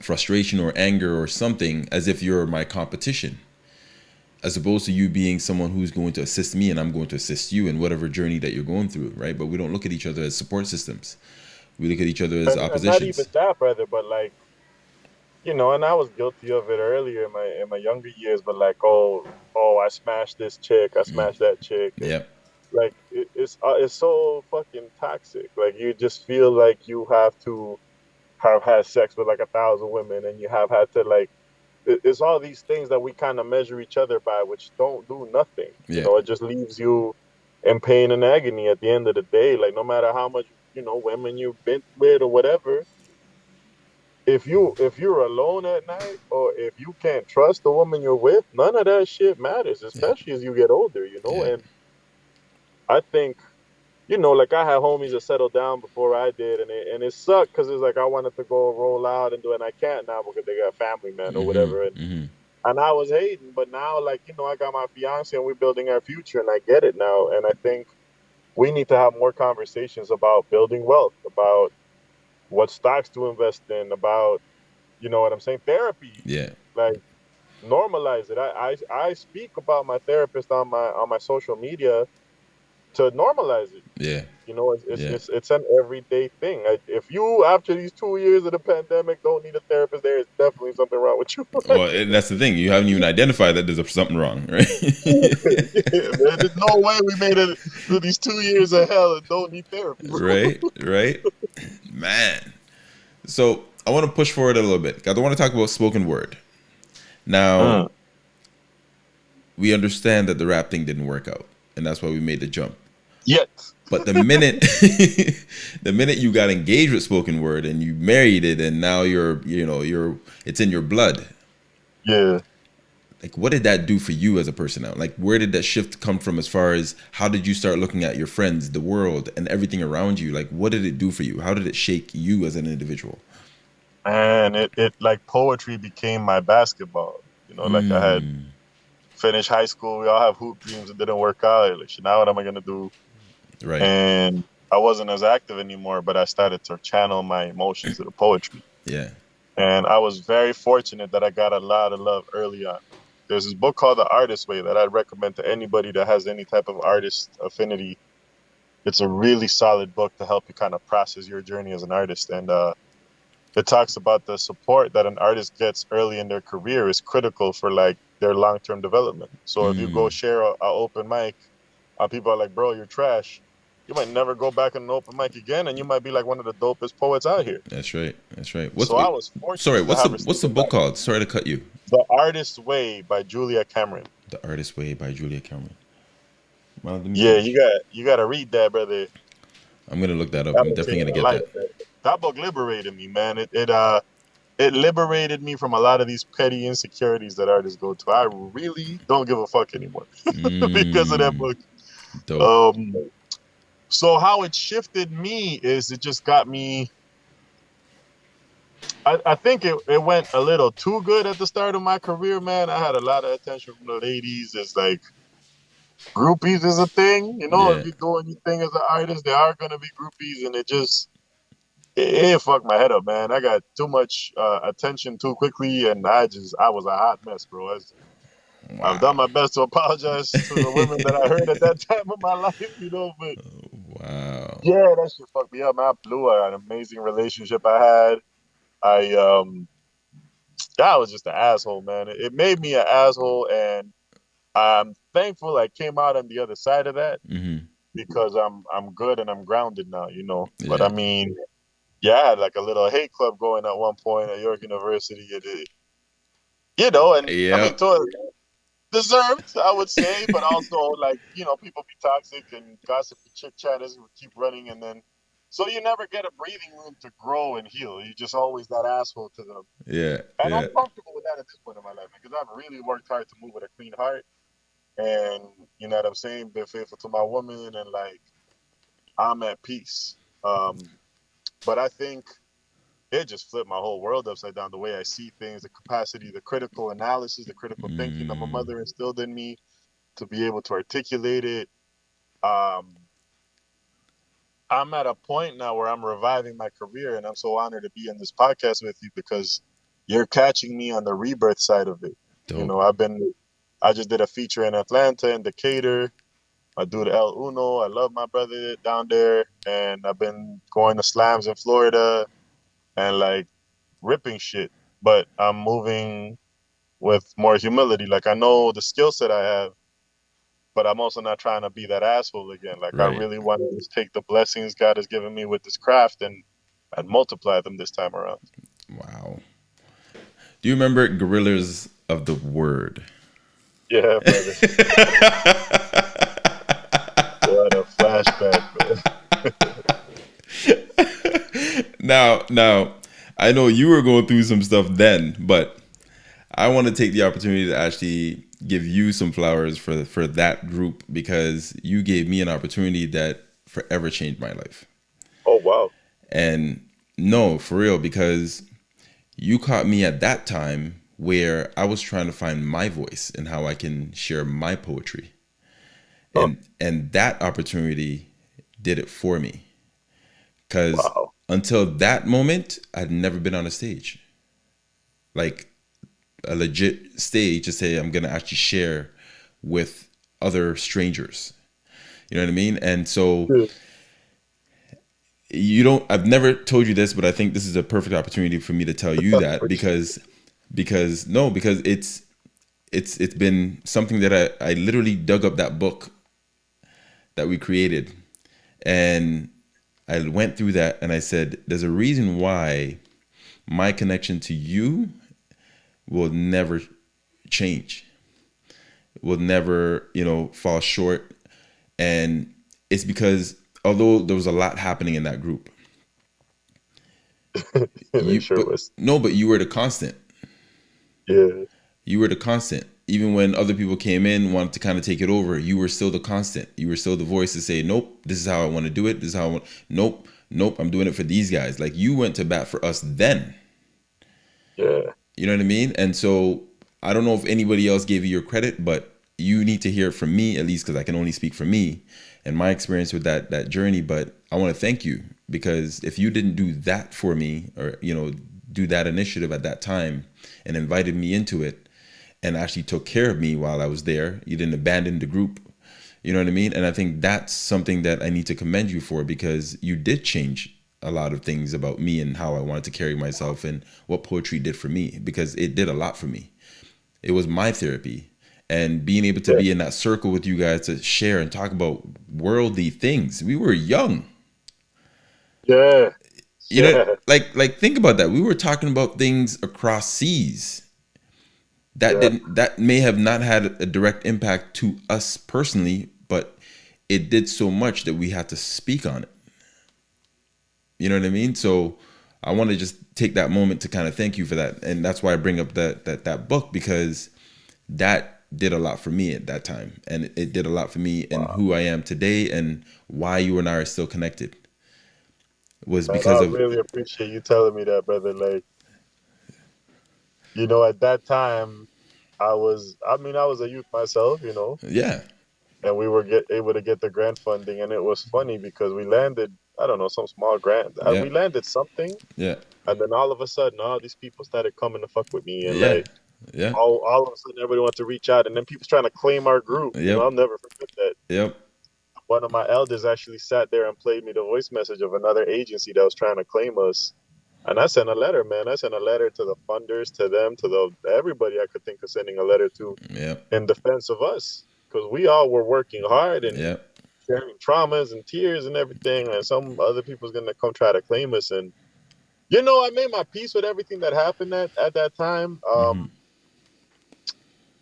frustration or anger or something as if you're my competition as opposed to you being someone who's going to assist me and I'm going to assist you in whatever journey that you're going through, right? But we don't look at each other as support systems. We look at each other as And- and not even that, brother, but like, you know, and I was guilty of it earlier in my in my younger years. But like, oh, oh, I smashed this chick, I smashed that chick. and, Yeah, Like, it, it's uh, it's so fucking toxic. Like, you just feel like you have to have had sex with like a thousand women, and you have had to like. it- It's all these things that we kind of measure each other by, which don't do nothing. Yeah. You know, it just leaves you in pain and agony at the end of the day. Like, no matter how much you know women you've been with or whatever, if you if you're alone at night or if you can't trust the woman you're with, none of that shit matters, especially as you get older, you know. And I think, you know, like I had homies that settled down before I did, and it and it sucked because it's like I wanted to go roll out and do it, and I can't now because they got family, man, or whatever. And hmm and I was hating, but now like you know I got my fiance and we're building our future, and I get it now, and I think we need to have more conversations about building wealth, about what stocks to invest in, about you know what I'm saying, therapy, Yeah, like normalize it. I, I I speak about my therapist on my on my social media to normalize it. yeah, You know, it's it's, Yeah. it's, it's an everyday thing. I, if you after these two years of the pandemic don't need a therapist, there is definitely something wrong with you. [laughs] well, and that's the thing. You haven't even identified that there's something wrong, right? [laughs] Man, there's no way we made it through these two years of hell and don't need therapy. bro. right, right, man. So I want to push forward a little bit. I don't want to talk about spoken word. Now, Mm. we understand that the rap thing didn't work out, and that's why we made the jump. Yet. But the minute [laughs] the minute you got engaged with spoken word and you married it and now you're you know you're it's in your blood. Yeah. Like what did that do for you as a person now? Like where did that shift come from as far as how did you start looking at your friends, the world and everything around you? Like what did it do for you? How did it shake you as an individual? And it, it like poetry became my basketball. You know, like I had Mm, finished high school, we all have hoop dreams that didn't work out. Like now what am I gonna do? Right. And I wasn't as active anymore, but I started to channel my emotions to the poetry. Yeah. And I was very fortunate that I got a lot of love early on. There's this book called The Artist Way that I'd recommend to anybody that has any type of artist affinity. It's a really solid book to help you kind of process your journey as an artist. And uh, it talks about the support that an artist gets early in their career is critical for like their long term development. So if you go Mm. share a, a open mic, uh, people are like, bro, you're trash. You might never go back in an open mic again, and you might be like one of the dopest poets out here. That's right. That's right. What's so I was fortunate. Sorry, what's the what's the book that. called? Sorry to cut you. The Artist's Way by Julia Cameron. The Artist's Way by Julia Cameron. Well, yeah, you got you got to read that, brother. I'm gonna look that up. I'm definitely gonna get that. that. That book liberated me, man. It it uh it liberated me from a lot of these petty insecurities that artists go to. I really don't give a fuck anymore mm, [laughs] because of that book. Dope. Um, so how it shifted me is it just got me. I, I think it, it went a little too good at the start of my career, man. I had a lot of attention from the ladies. It's like groupies is a thing. You know, yeah. if you do anything as an artist, there are gonna be groupies, and it just it, it fucked my head up, man. I got too much uh, attention too quickly, and I just I was a hot mess, bro. wow. I've done my best to apologize to the women that I heard at that [laughs] time of my life, you know, but [laughs] wow, yeah, that shit fucked me up. Man. I blew an amazing relationship I had. I um, that was just an asshole, man. It, it made me an asshole, and I'm thankful I came out on the other side of that mm-hmm. because I'm I'm good and I'm grounded now, you know. Yeah. But I mean, yeah, I had like a little hate club going at one point at York University. It, you know, and yeah. I mean, to, deserved, I would say, but also like you know, people be toxic and gossip and chit chat as we keep running, and then so you never get a breathing room to grow and heal. You're just always that asshole to them. Yeah, and yeah. I'm comfortable with that at this point in my life because I've really worked hard to move with a clean heart and you know what I'm saying, been faithful to my woman, and like I'm at peace. Um, but I think it just flipped my whole world upside down. The way I see things, the capacity, the critical analysis, the critical mm. thinking that my mother instilled in me to be able to articulate it. Um, I'm at a point now where I'm reviving my career, and I'm so honored to be in this podcast with you because you're catching me on the rebirth side of it. Dope. You know, I've been I just did a feature in Atlanta in Decatur. I do the El Uno. I love my brother down there, and I've been going to slams in Florida, and like ripping shit. But I'm moving with more humility. Like I know the skill set I have, but I'm also not trying to be that asshole again. Like right. I really want to just take the blessings God has given me with this craft and and multiply them this time around. Wow. Do you remember Gorillas of the Word? Yeah, brother. [laughs] what a flashback, now, now, I know you were going through some stuff then, but I want to take the opportunity to actually give you some flowers for for that group because you gave me an opportunity that forever changed my life. Oh wow. And no, for real because you caught me at that time where I was trying to find my voice and how I can share my poetry. Oh. And and that opportunity did it for me. Cuz wow. Until that moment I'd never been on a stage. Like a legit stage to say I'm going to actually share with other strangers. You know what I mean? And so you don't I've never told you this, but I think this is a perfect opportunity for me to tell you that [laughs] because because no because it's it's it's been something that I, I literally dug up that book that we created and I went through that and I said there's a reason why my connection to you will never change will never you know fall short and it's because although there was a lot happening in that group [laughs] you, sure but, no but you were the constant yeah. You were the constant. Even when other people came in, wanted to kind of take it over, you were still the constant. You were still the voice to say, nope, this is how I want to do it. This is how I want. Nope, nope, I'm doing it for these guys. Like you went to bat for us then. Yeah. You know what I mean? And so I don't know if anybody else gave you your credit, but you need to hear it from me at least because I can only speak for me and my experience with that that journey. But I want to thank you because if you didn't do that for me, or you know, do that initiative at that time and invited me into it and actually took care of me while I was there. You didn't abandon the group. You know what I mean? And I think that's something that I need to commend you for because you did change a lot of things about me and how I wanted to carry myself and what poetry did for me because it did a lot for me. It was my therapy. And being able to yeah. be in that circle with you guys to share and talk about worldly things. We were young. Yeah you know like like think about that we were talking about things across seas that Yeah. didn't that may have not had a direct impact to us personally, but it did so much that we had to speak on it. You know what I mean? So I want to just take that moment to kind of thank you for that, and that's why I bring up that that that book because that did a lot for me at that time, and it, it did a lot for me and who I am today, and why you and I are still connected. Was because I of really appreciate you telling me that, brother. Like, you know, at that time, I was, I mean, I was a youth myself, you know, yeah, and we were get able to get the grant funding, and it was funny because we landed, I don't know, some small grant. Uh, Yeah. We landed something, yeah, and then all of a sudden, all these people started coming to fuck with me, and yeah, like, yeah, all, all of a sudden, everybody wanted to reach out, and then people's trying to claim our group. You know, I'll never forget that. yep, one of my elders actually sat there and played me the voice message of another agency that was trying to claim us. And I sent a letter, man. I sent a letter to the funders, to them, to the everybody I could think of sending a letter to yep, in defense of us, because we all were working hard and yep, sharing traumas and tears and everything. And some other people's gonna come try to claim us. And you know, I made my peace with everything that happened at at that time. Um,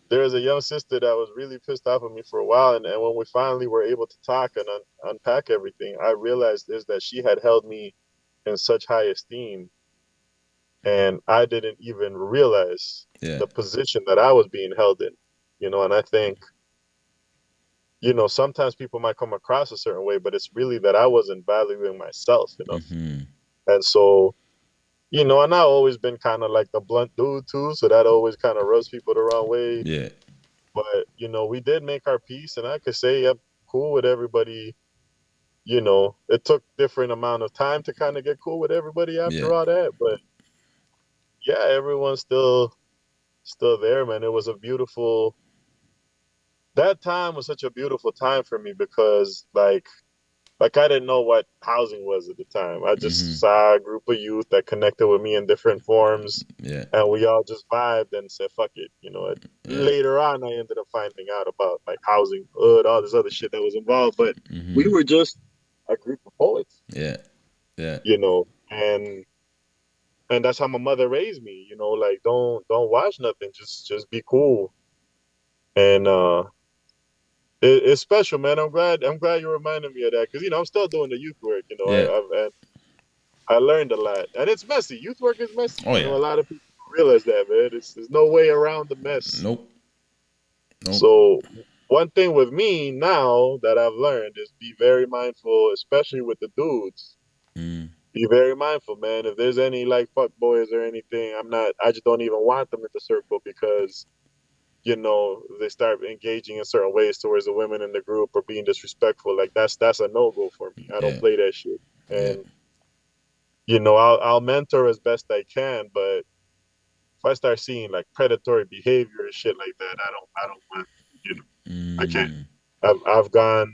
there was a young sister that was really pissed off at me for a while, and, and when we finally were able to talk and un- unpack everything, I realized is that she had held me in such high esteem, and I didn't even realize yeah, the position that I was being held in, you know. And I think, you know, sometimes people might come across a certain way, but it's really that I wasn't valuing myself enough, hmm and so. You know, and I've always been kind of like the blunt dude too, so that always kind of rubs people the wrong way yeah, but you know we did make our peace and i could say i'm cool with everybody you know it took different amount of time to kind of get cool with everybody after Yeah. all that but yeah everyone's still still there man it was a beautiful that time was such a beautiful time for me because like like i didn't know what housing was at the time i just Mhm. saw a group of youth that connected with me in different forms yeah, and we all just vibed and said fuck it you know Yeah. later on i ended up finding out about like housing hood all this other shit that was involved but mhm, we were just a group of poets. Yeah, yeah, you know and and that's how my mother raised me you know like don't don't watch nothing just just be cool. And uh it, it's special man. I'm glad i'm glad you reminded me of that because you know i'm still doing the youth work you know Yeah. I, I've and i learned a lot. And it's messy. Youth work is messy. Oh, you know yeah. a lot of people realize that man. It's, there's no way around the mess. Nope, nope, So one thing with me now that I've learned is be very mindful, especially with the dudes. mm, Be very mindful, man. If there's any like fuck boys or anything, I'm not. I just don't even want them in the circle because, you know, they start engaging in certain ways towards the women in the group or being disrespectful. Like that's that's a no go for me. I don't Yeah. play that shit. And you know, I'll I'll mentor as best I can, but if I start seeing like predatory behavior and shit like that, I don't I don't want. I can't. mm, I've I've gone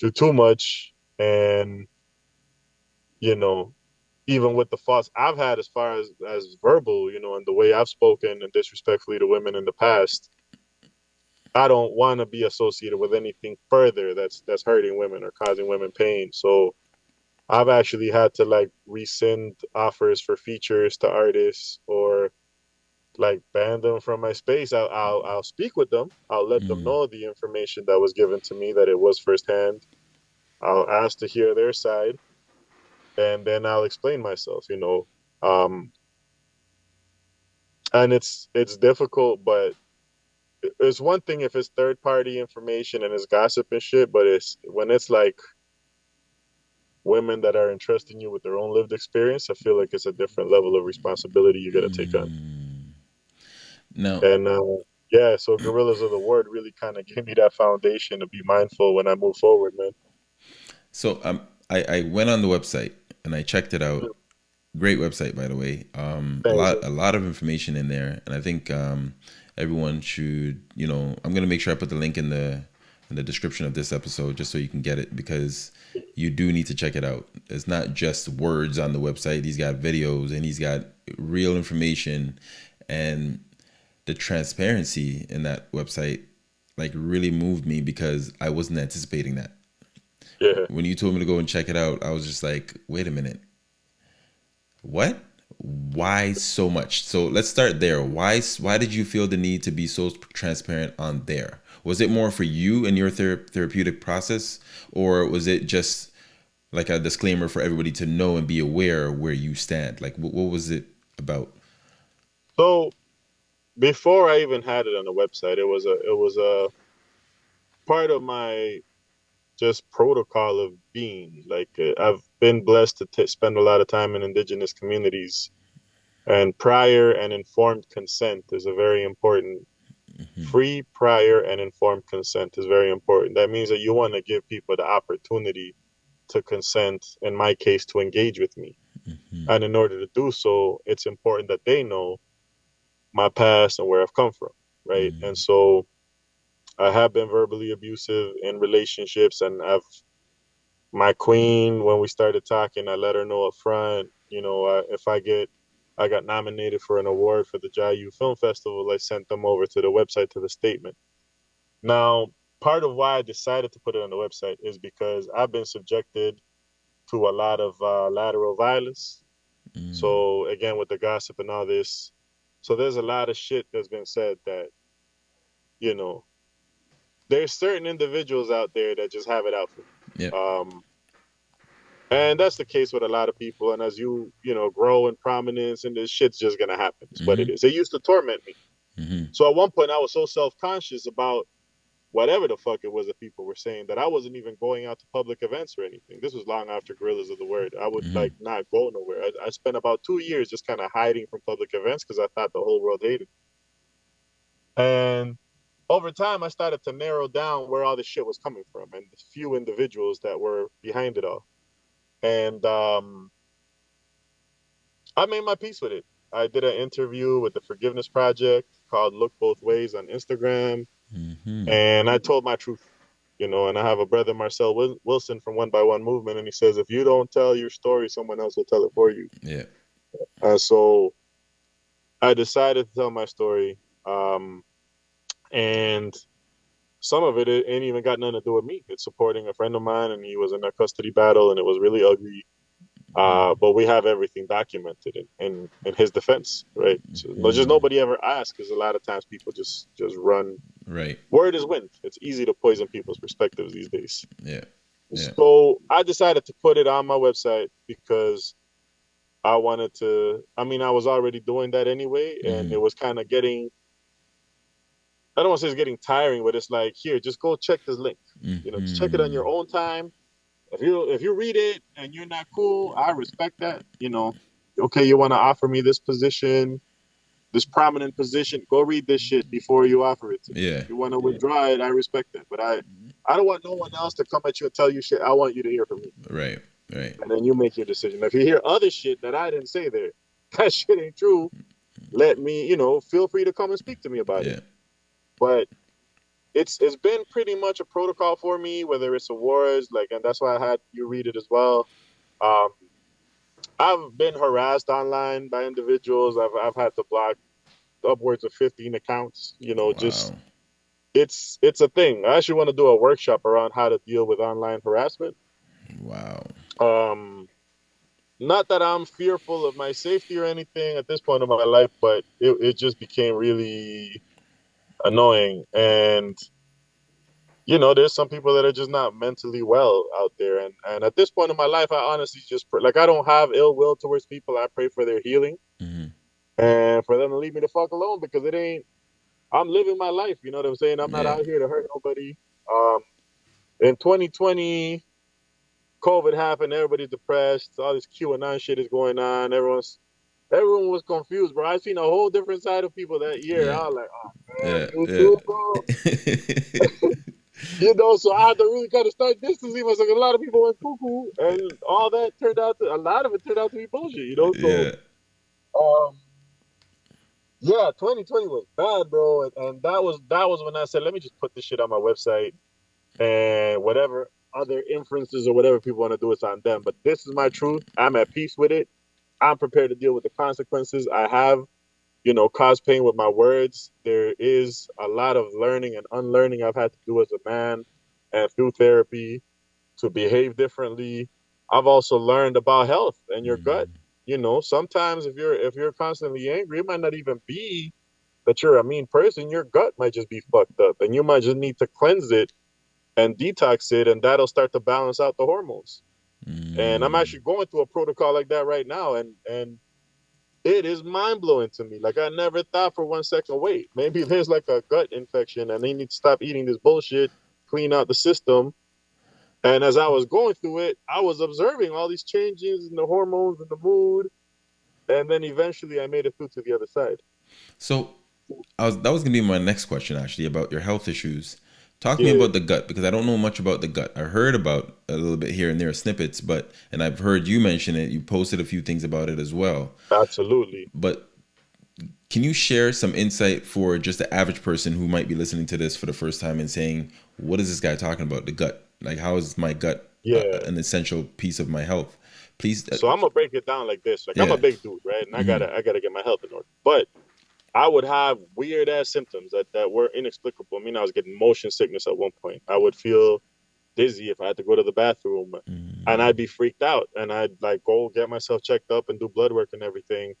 through too much, and you know, even with the faults I've had as far as as verbal, you know, and the way I've spoken and disrespectfully to women in the past, I don't want to be associated with anything further that's that's hurting women or causing women pain. So I've actually had to like rescind offers for features to artists or like ban them from my space. I'll I'll, I'll speak with them. I'll let them Mm. know the information that was given to me that it was firsthand. I'll ask to hear their side, and then I'll explain myself. You know, um, and it's it's difficult, but it's one thing if it's third party information and it's gossip and shit, but it's when it's like women that are entrusting you with their own lived experience. I feel like it's a different level of responsibility you got to take on. Now, And uh, yeah, so Gorillas of the Word really kind of gave me that foundation to be mindful when I move forward, man. So um, I, I went on the website and I checked it out. Great website, by the way. Um, a lot, a lot of information in there, and I think um, everyone should. You know, I'm gonna make sure I put the link in the in the description of this episode just so you can get it because you do need to check it out. It's not just words on the website. He's got videos and he's got real information, and the transparency in that website like really moved me because I wasn't anticipating that Yeah, when you told me to go and check it out, I was just like, wait a minute. What? why so much? So let's start there. Why why did you feel the need to be so transparent on there? Was it more for you and your ther- therapeutic process, or was it just like a disclaimer for everybody to know and be aware where you stand? Like, what, what was it about? So, before I even had it on the website, it was a it was a part of my just protocol of being. Like, uh, I've been blessed to t- spend a lot of time in indigenous communities, and prior and informed consent is a very important Mm-hmm. Free, prior, and informed consent is very important. That means that you want to give people the opportunity to consent, in my case, to engage with me. Mm-hmm. And in order to do so, it's important that they know my past and where I've come from, right? Mm-hmm. And so I have been verbally abusive in relationships, and I've my queen when we started talking, I let her know up front, you know, uh, if I get I got nominated for an award for the Jayu Film Festival. I sent them over to the website to the statement. Now, part of why I decided to put it on the website is because I've been subjected to a lot of uh, lateral violence. Mm. So again, with the gossip and all this, so there's a lot of shit that's been said that, you know, there's certain individuals out there that just have it out for me. Yeah. Um, and that's the case with a lot of people. And as you, you know, grow in prominence and this shit's just gonna happen. It's mm-hmm. what it is. mm-hmm. It used to torment me. Mm-hmm. So at one point I was so self-conscious about whatever the fuck it was that people were saying that I wasn't even going out to public events or anything. This was long after Gorillas of the Word. I would mm-hmm. like not go nowhere. I, I spent about two years just kind of hiding from public events because I thought the whole world hated me. And over time, I started to narrow down where all this shit was coming from and the few individuals that were behind it all and um, I made my peace with it. I did an interview with the Forgiveness Project called "Look Both Ways" on Instagram, mm-hmm. and I told my truth. You know, and I have a brother, Marcel Wilson from One by One Movement, and he says, if you don't tell your story, someone else will tell it for you. Yeah. And so I decided to tell my story. Um, and some of it, it ain't even got nothing to do with me. It's supporting a friend of mine, and he was in a custody battle, and it was really ugly. Uh, but we have everything documented in, in, in his defense, right? So, mm-hmm. Just nobody ever asks, because a lot of times people just just run. Right. Word is wind. It's easy to poison people's perspectives these days. Yeah. yeah. So I decided to put it on my website because I wanted to. I mean, I was already doing that anyway, and mm-hmm. it was kind of getting I don't want to say it's getting tiring, but it's like here, just go check this link. Mm-hmm. You know, just check it on your own time. If you if you read it and you're not cool, I respect that. You know, okay, you want to offer me this position, this prominent position, go read this shit before you offer it to me. Yeah. If you want to withdraw it, I respect that. But I mm-hmm. I don't want no one else to come at you and tell you shit. I want you to hear from me. Right. Right. And then you make your decision. If you hear other shit that I didn't say there, [laughs] that shit ain't true. Let me, you know, feel free to come and speak to me about yeah. it. But it's it's been pretty much a protocol for me, whether it's awards, like, and that's why I had you read it as well. Um, I've been harassed online by individuals. I've I've had to block upwards of 15 accounts. You know, wow. just it's it's a thing. I actually want to do a workshop around how to deal with online harassment. Wow. Um, not that I'm fearful of my safety or anything at this point in my life, but it, it just became really annoying. And you know, there's some people that are just not mentally well out there. And and at this point in my life, I honestly just pray, like I don't have ill will towards people. I pray for their healing mm-hmm. and for them to leave me the fuck alone because it ain't. I'm living my life. You know what I'm saying? I'm not out here to hurt nobody. Um, in 2020, COVID happened. Everybody's depressed. All this q QAnon shit is going on. Everyone's everyone was confused, bro. I seen a whole different side of people that year. Yeah. I was like, oh man, yeah, you yeah. bro. [laughs] you know, so I had to really kind of start distancing myself. A lot of people went cuckoo, and all that turned out to a lot of it turned out to be bullshit. You know, so yeah. um, yeah, 2020 was bad, bro, and, and that was that was when I said, let me just put this shit on my website, and whatever other inferences or whatever people want to do, it's on them. But this is my truth. I'm at peace with it. I'm prepared to deal with the consequences. I have, you know, caused pain with my words. There is a lot of learning and unlearning I've had to do as a man and through therapy to behave differently. I've also learned about health and your mm-hmm. gut. You know, sometimes if you're if you're constantly angry, it might not even be that you're a mean person. Your gut might just be fucked up, and you might just need to cleanse it and detox it, and that'll start to balance out the hormones. Mm. And I'm mm. actually going through a protocol like that right now, and and it is mind blowing to me. Like I never thought for one second, wait, maybe [laughs] there's like a gut infection, and they need to stop eating this bullshit, clean out the system. And as I was going through it, I was observing all these changes in the hormones and the mood, and then eventually I made it through to the other side. So, I was that was gonna be my next question actually about your health issues. Talk to yeah. me about the gut because I don't know much about the gut. I heard about a little bit here and there snippets, but and I've heard you mention it. You posted a few things about it as well. Absolutely. But can you share some insight for just the average person who might be listening to this for the first time and saying, "What is this guy talking about? The gut? Like, how is my gut yeah. an essential piece of my health?" Please. Uh, so I'm gonna break it down like this. Like yeah. I'm a big dude, right? And I mm-hmm. gotta I gotta get my health in order. But I would have weird ass symptoms that, that were inexplicable. I mean, I was getting motion sickness at one point. I would feel dizzy if I had to go to the bathroom, mm. and I'd be freaked out. And I'd like go get myself checked up and do blood work and everything,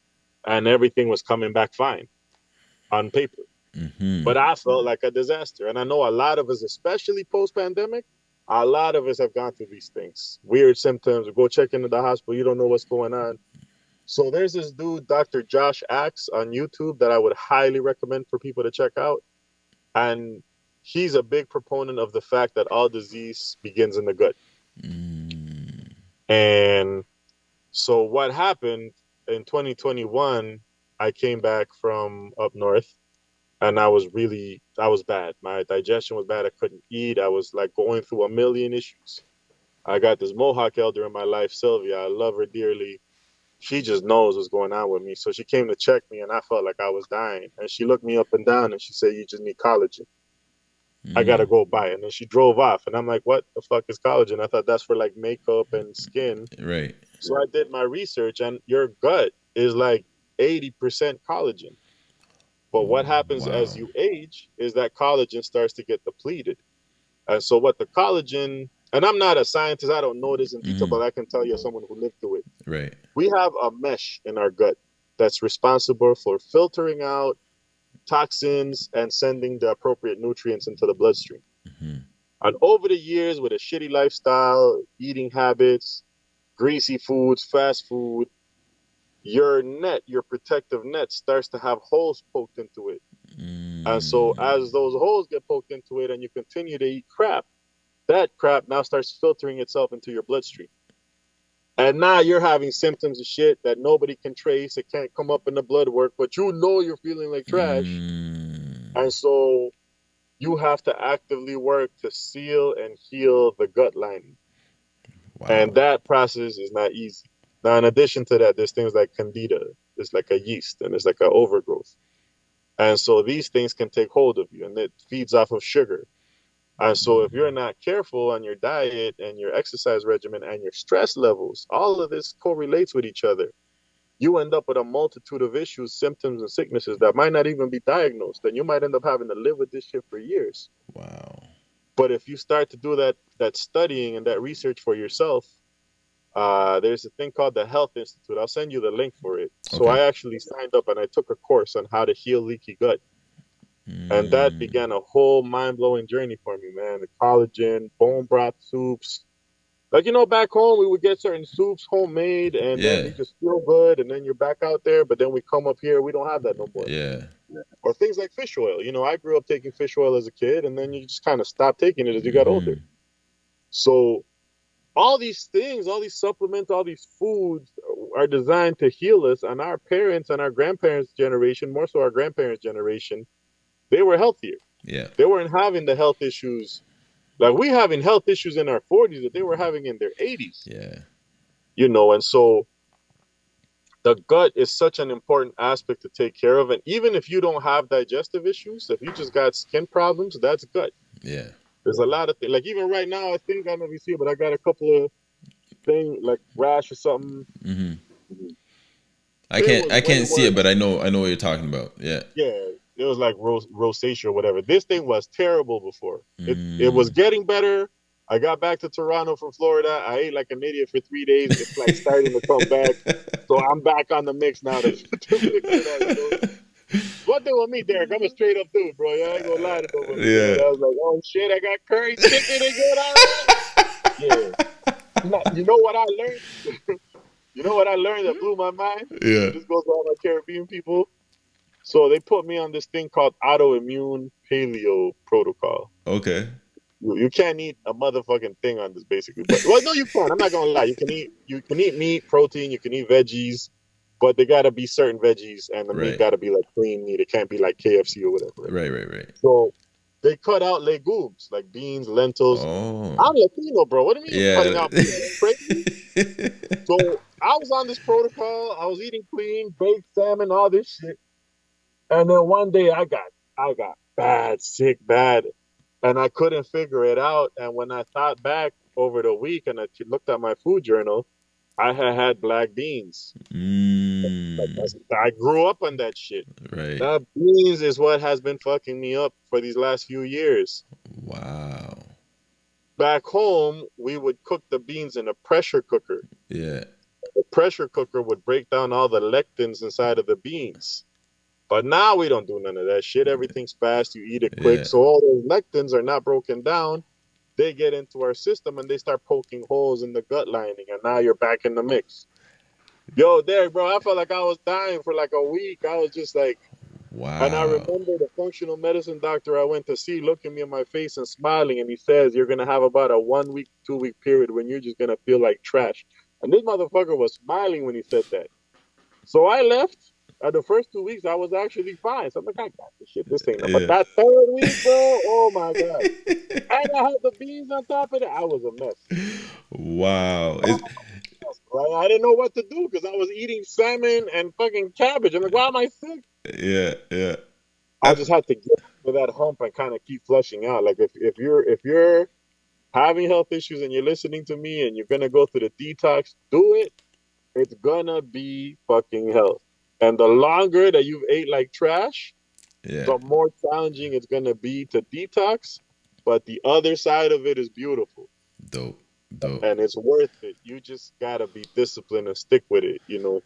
and everything was coming back fine on paper. Mm-hmm. But I felt like a disaster, and I know a lot of us, especially post pandemic, a lot of us have gone through these things, weird symptoms. Go check into the hospital, you don't know what's going on. So there's this dude, Dr. Josh Axe, on YouTube that I would highly recommend for people to check out. And he's a big proponent of the fact that all disease begins in the gut. Mm. And so what happened in 2021, I came back from up north and I was really I was bad. My digestion was bad. I couldn't eat. I was like going through a million issues. I got this Mohawk elder in my life, Sylvia. I love her dearly she just knows what's going on with me. So she came to check me, and I felt like I was dying. And she looked me up and down, and she said, "You just need collagen. Mm. I gotta go buy it." And then she drove off, and I'm like, "What the fuck is collagen?" I thought that's for like makeup and skin. Right. So I did my research, and your gut is like 80% collagen. But what happens wow. as you age is that collagen starts to get depleted. And so what the collagen and I'm not a scientist, I don't know this in detail, mm-hmm. but I can tell you as someone who lived through it. Right. We have a mesh in our gut that's responsible for filtering out toxins and sending the appropriate nutrients into the bloodstream. Mm-hmm. And over the years, with a shitty lifestyle, eating habits, greasy foods, fast food, your net, your protective net, starts to have holes poked into it. Mm. And so, mm. as those holes get poked into it, and you continue to eat crap, that crap now starts filtering itself into your bloodstream. And now you're having symptoms of shit that nobody can trace. It can't come up in the blood work, but you know you're feeling like trash. Mm. And so you have to actively work to seal and heal the gut lining. Wow. And that process is not easy. Now, in addition to that, there's things like candida. It's like a yeast and it's like an overgrowth. And so these things can take hold of you and it feeds off of sugar. And so, if you're not careful on your diet and your exercise regimen and your stress levels, all of this correlates with each other. You end up with a multitude of issues, symptoms, and sicknesses that might not even be diagnosed. And you might end up having to live with this shit for years. Wow. But if you start to do that that studying and that research for yourself, uh, there's a thing called the Health Institute. I'll send you the link for it. Okay. So I actually signed up and I took a course on how to heal leaky gut. And that mm. began a whole mind blowing journey for me, man. The collagen, bone broth soups. Like, you know, back home, we would get certain soups homemade and yeah. then you just feel good and then you're back out there. But then we come up here, we don't have that no more. Yeah. Or things like fish oil. You know, I grew up taking fish oil as a kid and then you just kind of stopped taking it as you got mm. older. So, all these things, all these supplements, all these foods are designed to heal us. And our parents and our grandparents' generation, more so our grandparents' generation, they were healthier. Yeah. They weren't having the health issues like we having health issues in our 40s that they were having in their 80s. Yeah. You know, and so the gut is such an important aspect to take care of. And even if you don't have digestive issues, if you just got skin problems, that's gut. Yeah. There's a lot of things. Like even right now, I think I don't know if you see it, but I got a couple of things like rash or something. Mm-hmm. I can't I can't see it, but I know I know what you're talking about. Yeah. Yeah it was like ros- rosacea or whatever. This thing was terrible before. It mm. it was getting better, I got back to Toronto from Florida. I ate like an idiot for three days. It's like [laughs] starting to come back. So I'm back on the mix now. To, to fix it up, you know? One thing with me, Derek, I'm a straight up dude, bro. I ain't gonna lie to nobody. Yeah. I was like, oh shit, I got curry chicken and good on [laughs] Yeah. Now, You know what I learned? [laughs] you know what I learned that blew my mind? yeah. This goes to all my Caribbean people. So they put me on this thing called autoimmune paleo protocol. Okay. You, you can't eat a motherfucking thing on this basically. But well no you can. I'm not gonna lie. You can eat you can eat meat, protein, you can eat veggies, but they gotta be certain veggies and the Right. meat gotta be like clean meat. It can't be like KFC or whatever. Right. Right. Right. So they cut out legumes like beans, lentils. Oh. I'm Latino, bro. What do you mean Yeah. cutting out beans? So I was on this protocol. I was eating clean, baked salmon, all this shit. And then one day I got I got bad, sick, bad, and I couldn't figure it out. And when I thought back over the week and I looked at my food journal, I had had black beans. mm, I grew up on that shit. right. That beans is what has been fucking me up for these last few years. Wow. Back home, we would cook the beans in a pressure cooker. Yeah. the pressure cooker would break down all the lectins inside of the beans. But now we don't do none of that shit. Mm. Everything's fast. You eat it quick. Yeah. So all those lectins are not broken down. They get into our system and they start poking holes in the gut lining. And now you're back in the mix. Yo, Derek, bro, I felt like I was dying for like a week. I was just like, Wow. and I remember the functional medicine doctor I went to see looking me in my face and smiling, and he says, You're gonna have about a one week, two week period when you're just gonna feel like trash. And this motherfucker was smiling when he said that. So I left. Uh, the first two weeks, I was actually fine. So I'm like, I got this shit. This ain't. Yeah. But that third week, bro, [laughs] oh my god! And I had the beans on top of it. I was a mess. wow. Right? I didn't know what to do because I was eating salmon and fucking cabbage. I'm like, why am I sick? yeah. Yeah. I just had to get to that hump and kind of keep flushing out. Like if, if you're if you're having health issues and you're listening to me and you're gonna go through the detox, do it. It's gonna be fucking hell. And the longer that you've ate like trash, Yeah. the more challenging it's gonna be to detox. But the other side of it is beautiful Dope. Dope. and it's worth it. You just gotta be disciplined and stick with it, you know.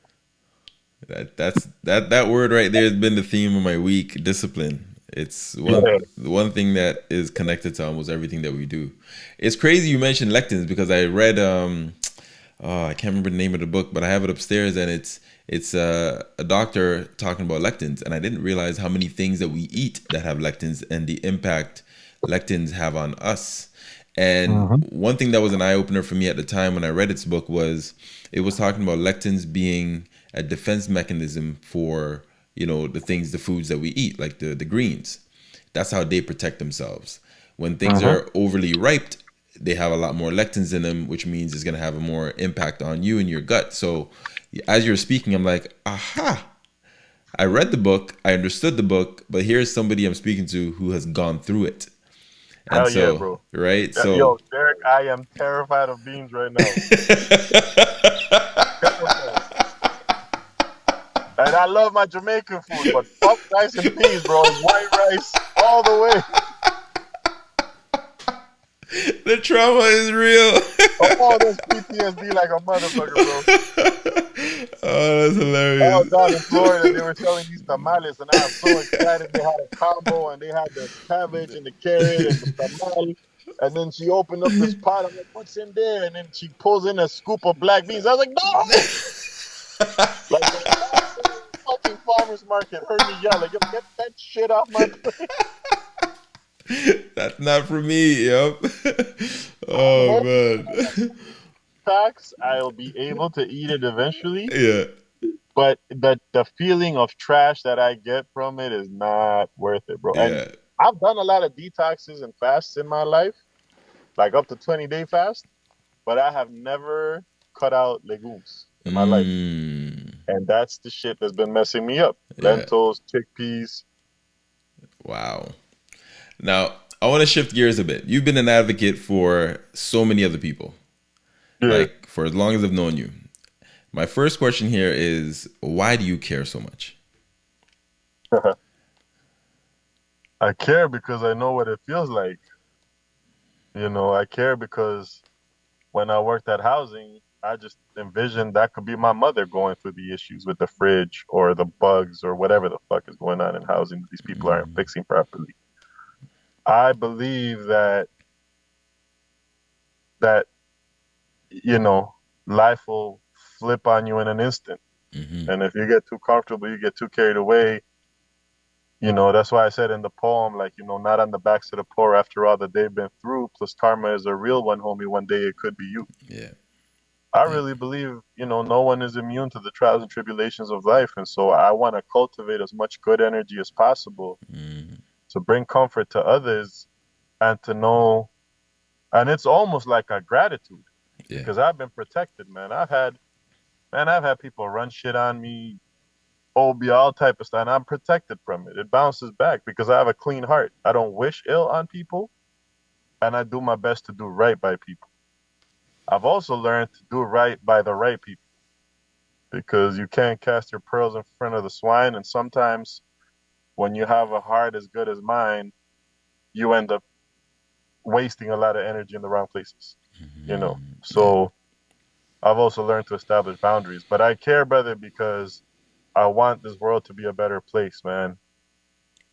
That that's that that word right there has been the theme of my week. Discipline. It's one Yeah. one thing that is connected to almost everything that we do. It's crazy you mentioned lectins because I read um oh, I can't remember the name of the book, but I have it upstairs and it's it's uh, a doctor talking about lectins and I didn't realize how many things that we eat that have lectins and the impact lectins have on us. And one thing that was an eye opener for me at the time when I read its book was it was talking about lectins being a defense mechanism for you know the things the foods that we eat like the the greens. That's how they protect themselves. When things are overly ripe they have a lot more lectins in them which means it's going to have a more impact on you and your gut. So as you're speaking i'm like aha i read the book i understood the book but here's somebody i'm speaking to who has gone through it and Hell yeah, so bro. right so Yo, Derek, I am terrified of beans right now. [laughs] And I love my Jamaican food, but fuck rice and peas, bro. It's white rice all the way. [laughs] the trauma is real Oh, this PTSD like a motherfucker, bro. [laughs] oh that's hilarious. I was down in Florida, they were selling these tamales, and I was so excited. They had a combo, and they had the cabbage and the carrot and the tamale. And then she opened up this pot. I'm like, what's in there? And then she pulls in a scoop of black beans. I was like, no! [laughs] like, the fucking farmer's market heard me yell, like, get that shit off my plate. [laughs] That's not for me. Yep. [laughs] oh man. Facts, I'll be able to eat it eventually. [laughs] yeah. But the, the feeling of trash that I get from it is not worth it, bro. And Yeah. I've done a lot of detoxes and fasts in my life, like up to 20 day fast, but I have never cut out legumes in my life. Mm, And that's the shit that's been messing me up. Yeah. Lentils, chickpeas. wow. Now I want to shift gears a bit. You've been an advocate for so many other people, like for as long as I've known you. My first question here is, why do you care so much? [laughs] I care because I know what it feels like. You know, I care because when I worked at housing, I just envisioned that could be my mother going through the issues with the fridge or the bugs or whatever the fuck is going on in housing that these people aren't Mm, fixing properly. I believe that that you know life will flip on you in an instant, hmm and if you get too comfortable, you get too carried away. You know, that's why I said in the poem, like, you know, not on the backs of the poor after all that they've been through, plus karma is a real one, homie. One day it could be you. Yeah. I really believe, you know, no one is immune to the trials and tribulations of life. And so I want to cultivate as much good energy as possible Mm, to bring comfort to others and to know. And it's almost like a gratitude yeah. because I've been protected, man. I've had, man, I've had people run shit on me, OB, all type of stuff, and I'm protected from it. It bounces back because I have a clean heart. I don't wish ill on people and I do my best to do right by people. I've also learned to do right by the right people. because you can't cast your pearls in front of the swine. And sometimes when you have a heart as good as mine, you end up wasting a lot of energy in the wrong places, you know. Mhm. So I've also learned to establish boundaries. But I care, brother, because I want this world to be a better place, man.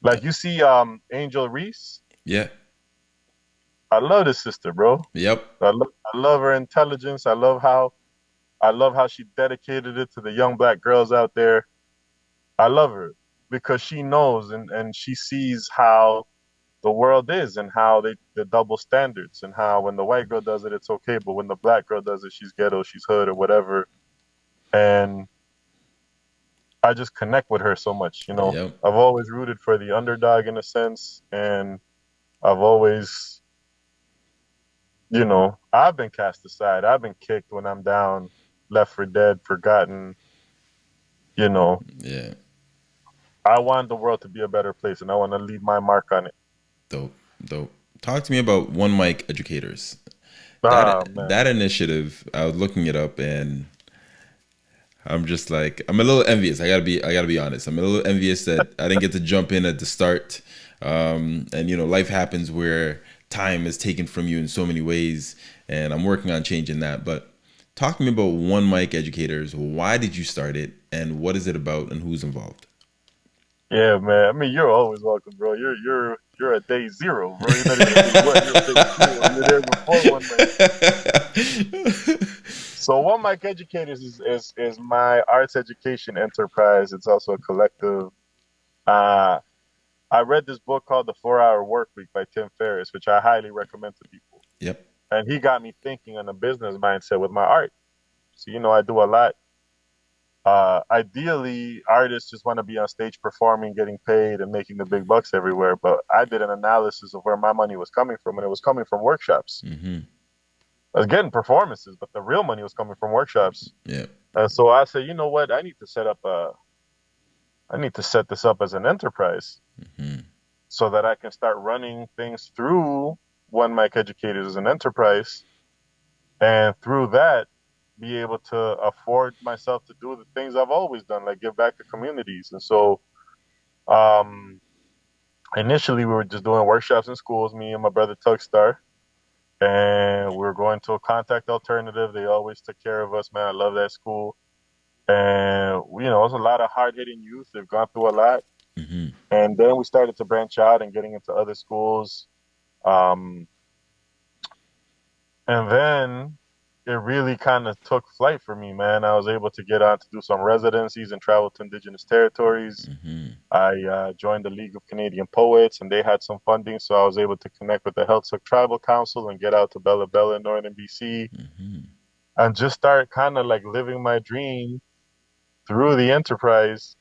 Like you see um Angel Reese, Yeah. I love this sister, bro. Yep. I love, I love her intelligence. I love how I love how she dedicated it to the young black girls out there. I love her because she knows and, and she sees how the world is and how they the double standards and how when the white girl does it it's okay, but when the black girl does it she's ghetto, she's hood or whatever. And I just connect with her so much, you know. Yep. I've always rooted for the underdog in a sense and I've always you know, I've been cast aside. I've been kicked when I'm down, left for dead, forgotten. You know, Yeah. I want the world to be a better place and I want to leave my mark on it. Dope. Dope. Talk to me about One Mic Educators. Ah, That man. that initiative, I was looking it up and I'm just like I'm a little envious. I gotta be I gotta be honest. I'm a little envious that I didn't get to jump in at the start. Um, and you know, life happens where time is taken from you in so many ways, and I'm working on changing that. But talk to me about One Mic Educators. Why did you start it, and what is it about, and who's involved? Yeah, man. I mean, you're always welcome, bro. You're you're you're at day zero, bro. You're not even at. You're at. You're there before one man. So One Mic Educators is, is is my arts education enterprise. It's also a collective. Uh, I read this book called The Four Hour Work Week by Tim Ferriss, which I highly recommend to people. yep. And he got me thinking on a business mindset with my art. So you know, I do a lot. Uh, ideally, artists just want to be on stage performing, getting paid, and making the big bucks everywhere. But I did an analysis of where my money was coming from, and it was coming from workshops. hmm I was getting performances, but the real money was coming from workshops. Yeah. And so I said, you know what? I need to set up a, I need to set this up as an enterprise hmm so that I can start running things through One Mic Educators as an enterprise, and through that, be able to afford myself to do the things I've always done, like give back to communities. And so, um, initially we were just doing workshops in schools, me and my brother Tugstar, and we were going to a contact alternative. They always took care of us, man. I love that school. And you know, it was a lot of hard hitting youth. They've gone through a lot. hmm And then we started to branch out and getting into other schools. Um, and then it really kind of took flight for me, man. I was able to get on to do some residencies and travel to indigenous territories. hmm I uh, joined the League of Canadian Poets, and they had some funding, so I was able to connect with the Heiltsuk Tribal Council and get out to Bella Bella, Northern BC, hmm and just start kind of like living my dream through the enterprise.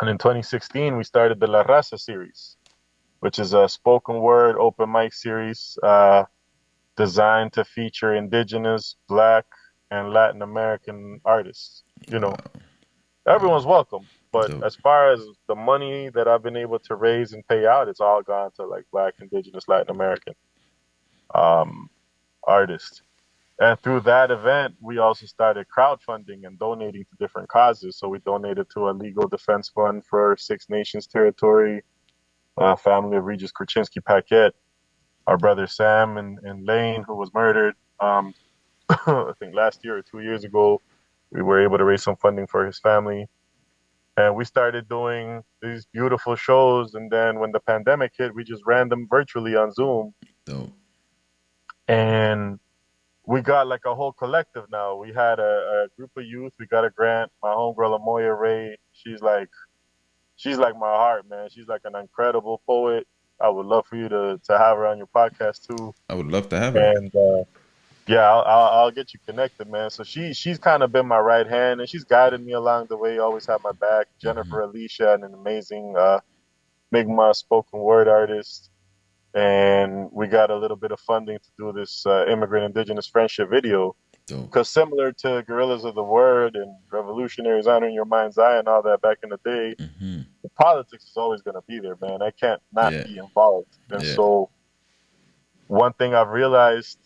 And in 2016, we started the La Raza series, which is a spoken word open mic series uh, designed to feature indigenous, black, and Latin American artists. You know, everyone's welcome. But Dope. as far as the money that I've been able to raise and pay out, it's all gone to like black, indigenous, Latin American um, artists. And through that event, we also started crowdfunding and donating to different causes. So we donated to a legal defense fund for Six Nations territory, uh, family of Regis Korchinski Paquet. Our brother Sam and, and Lane, who was murdered. Um, [coughs] I think last year or two years ago, we were able to raise some funding for his family. And we started doing these beautiful shows. And then when the pandemic hit, we just ran them virtually on Zoom. Dope. And we got like a whole collective now. We had a, a group of youth. We got a grant. My homegirl Amoya Ray, she's like, she's like my heart, man. She's like an incredible poet. I would love for you to to have her on your podcast too. I would love to have her. And uh, yeah, I'll, I'll, I'll get you connected, man. So she she's kind of been my right hand, and she's guided me along the way. Always had my back. Jennifer Alicia, and an amazing uh, Mi'kmaq spoken word artist, and we got a little bit of funding to do this uh, immigrant indigenous friendship video. Dope. Because similar to Guerrillas of the Word and Revolutionaries Honoring Your Mind's Eye and all that back in the day, hmm the politics is always going to be there, man. I can't not Yeah. be involved. And Yeah. so, one thing I've realized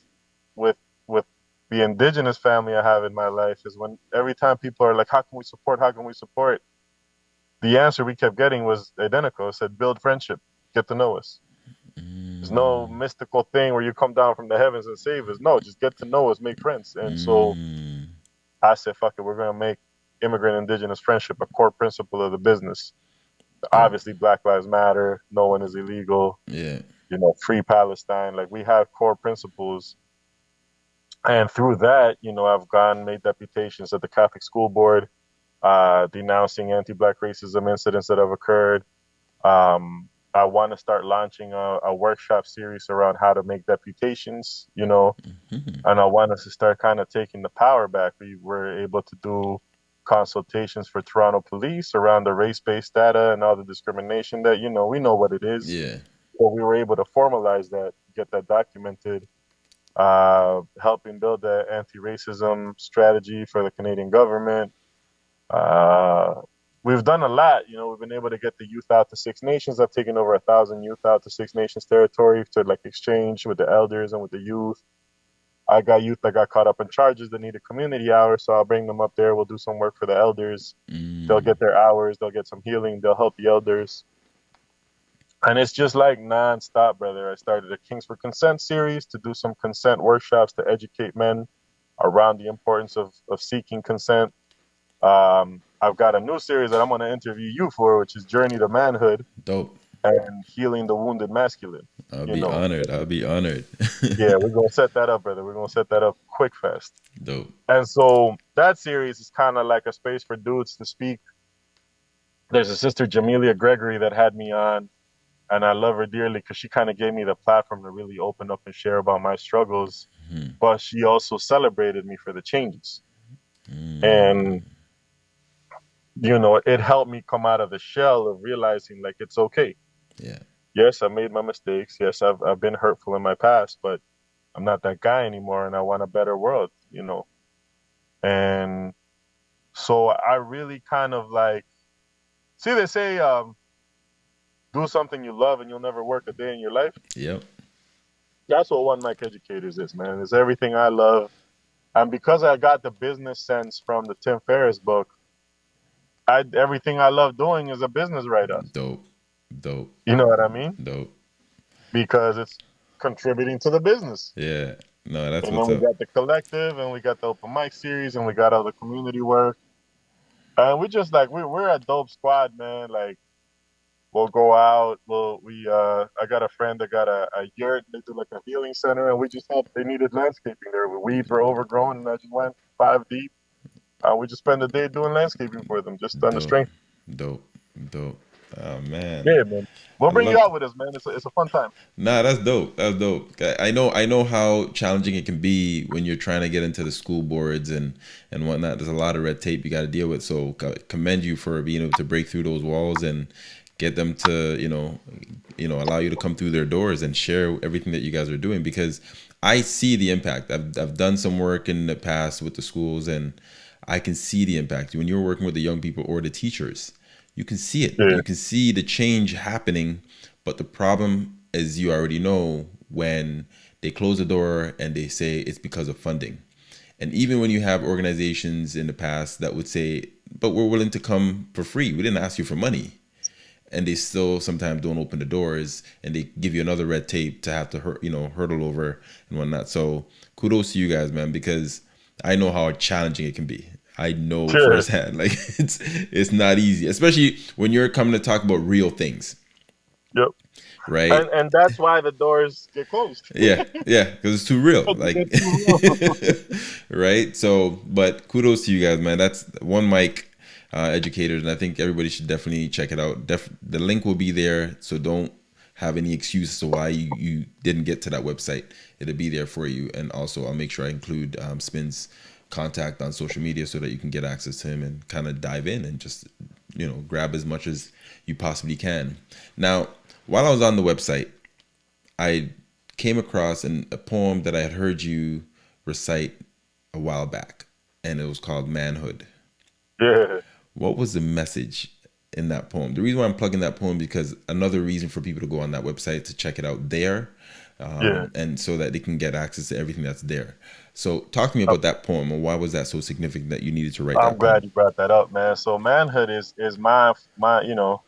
with with the indigenous family I have in my life is when every time people are like, "How can we support? How can we support?" The answer we kept getting was identical. It said, "Build friendship, get to know us." There's no mystical thing where you come down from the heavens and save us. No, just get to know us, make friends. And so Mm. I said, fuck it, we're gonna make immigrant indigenous friendship a core principle of the business. Obviously, Black Lives Matter. No one is illegal. yeah. You know, free Palestine. Like we have core principles, and through that, you know, I've gone made deputations at the Catholic School Board, uh, denouncing anti-Black racism incidents that have occurred. Um, I want to start launching a, a workshop series around how to make deputations. You know, Mhm. and I want us to start kind of taking the power back. We were able to do consultations for Toronto police around the race-based data and all the discrimination that you know we know what it is. Yeah. But we were able to formalize that, get that documented, uh, helping build the anti-racism strategy for the Canadian government. Uh, we've done a lot. You know, we've been able to get the youth out to Six Nations. I've taken over a thousand youth out to Six Nations territory to like exchange with the elders and with the youth. I got youth that got caught up in charges that needed community hours, so I'll bring them up there. We'll do some work for the elders. Mm. They'll get their hours. They'll get some healing. They'll help the elders. And it's just like nonstop, brother. I started a Kings for Consent series to do some consent workshops to educate men around the importance of, of seeking consent. Um, I've got a new series that I'm going to interview you for, which is Journey to Manhood Dope. and Healing the Wounded Masculine. I'll be know. honored. I'll be honored. [laughs] Yeah, we're going to set that up, brother. We're going to set that up quick fast. Dope. And so that series is kind of like a space for dudes to speak. There's a sister, Jamelia Gregory, that had me on, and I love her dearly because she kind of gave me the platform to really open up and share about my struggles. Mhm. But she also celebrated me for the changes. Mm. And, you know, it helped me come out of the shell of realizing like it's okay. yeah. Yes, I made my mistakes. Yes, I've, I've been hurtful in my past, but I'm not that guy anymore and I want a better world, you know. And so I really kind of like see they say um do something you love and you'll never work a day in your life. Yep. That's what One Mic Educators is, man. It's everything I love. And because I got the business sense from the Tim Ferriss book, I everything I love doing is a business write up. Dope. Dope. You know what I mean? Dope. Because it's contributing to the business. Yeah. No, that's and what's then we up. got the collective and we got the open mic series and we got all the community work. And we just like we we're a dope squad, man. Like we'll go out, we'll we uh I got a friend that got a, a yurt, they do like a healing center and we just helped they needed landscaping there. The weeds were overgrown and I just went five deep. Uh, we just spend the day doing landscaping for them, just on the Dope. strength. Dope. Dope. Oh man. Yeah, man. We'll I bring you love- out with us, man. It's a, it's a fun time. Nah, that's dope. That's dope. I I know. I know how challenging it can be when you're trying to get into the school boards and and whatnot. There's a lot of red tape you got to deal with. So co- commend you for being able to break through those walls and get them to you know, you know, allow you to come through their doors and share everything that you guys are doing because I see the impact. I've I've done some work in the past with the schools and I can see the impact when you're working with the young people or the teachers. You can see it. Yeah. You can see the change happening. But the problem, as you already know, when they close the door and they say it's because of funding. And even when you have organizations in the past that would say, but we're willing to come for free, we didn't ask you for money. and they still sometimes don't open the doors and they give you another red tape to have to hurt you know hurdle over and whatnot so kudos to you guys man because i know how challenging it can be. I know sure. firsthand. [laughs] Like it's it's not easy especially when you're coming to talk about real things. Yep. Right? And, and that's why the doors get closed. [laughs] Yeah yeah because it's too real [laughs] like right? So but kudos to you guys man. That's one mic uh, educators, and I think everybody should definitely check it out. Def- the link will be there, so don't have any excuses to why you, you didn't get to that website. It'll be there for you, and also I'll make sure I include um, Spin's contact on social media so that you can get access to him and kind of dive in and just you know grab as much as you possibly can. Now, while I was on the website, I came across an, a poem that I had heard you recite a while back, and it was called Manhood. Yeah [laughs] what was the message in that poem? The reason why I'm plugging that poem because another reason for people to go on that website to check it out there, um, yeah. and so that they can get access to everything that's there. So, talk to me about that poem and why was that so significant that you needed to write? I'm glad poem? you brought that up, man. So, manhood is is my my you know.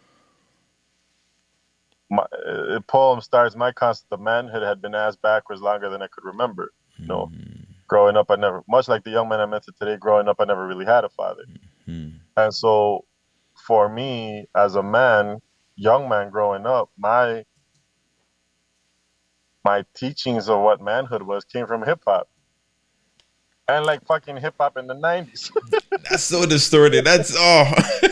My uh, poem starts. My concept of manhood had been asked backwards longer than I could remember. You know, mm. growing up, I never, much like the young man I met today. Growing up, I never really had a father. Mm. And so for me as a man, young man growing up, my my teachings of what manhood was came from hip hop. And like fucking hip hop in the nineties. [laughs] That's so distorted. That's oh [laughs]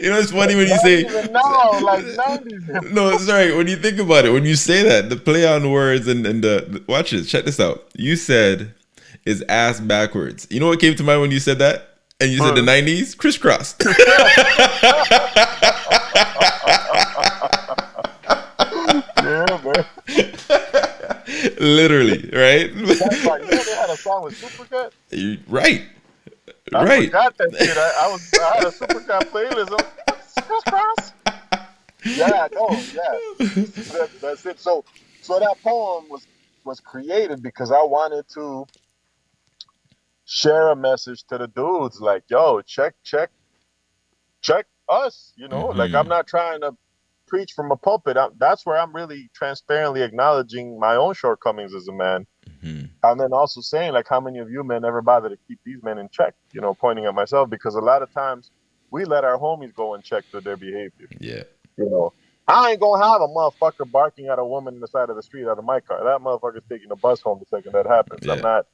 You know, it's funny when you say now, like 90s. no. Sorry, when you think about it, when you say that, the play on words and and the watch this. Check this out. You said is ass backwards. You know what came to mind when you said that? And you said the '90s, Kris Kross. [laughs] yeah, man. Literally, right? That's like, you know they had a song with Supercat? You, right. I right. forgot that shit. I, I was I had a Supercat playlist. Kris Kross. Yeah, no, yeah. That, that's it. So, so that poem was was created because I wanted to share a message to the dudes like, yo, check, check, check us. You know, mm-hmm. like I'm not trying to preach from a pulpit. I'm, that's where I'm really transparently acknowledging my own shortcomings as a man. Mm-hmm. And then also saying, like, how many of you men ever bother to keep these men in check? You know, pointing at myself because a lot of times we let our homies go and check their behavior. Yeah. You know, I ain't gonna have a motherfucker barking at a woman in the side of the street out of my car. That motherfucker's taking the bus home the second that happens. Yeah. I'm not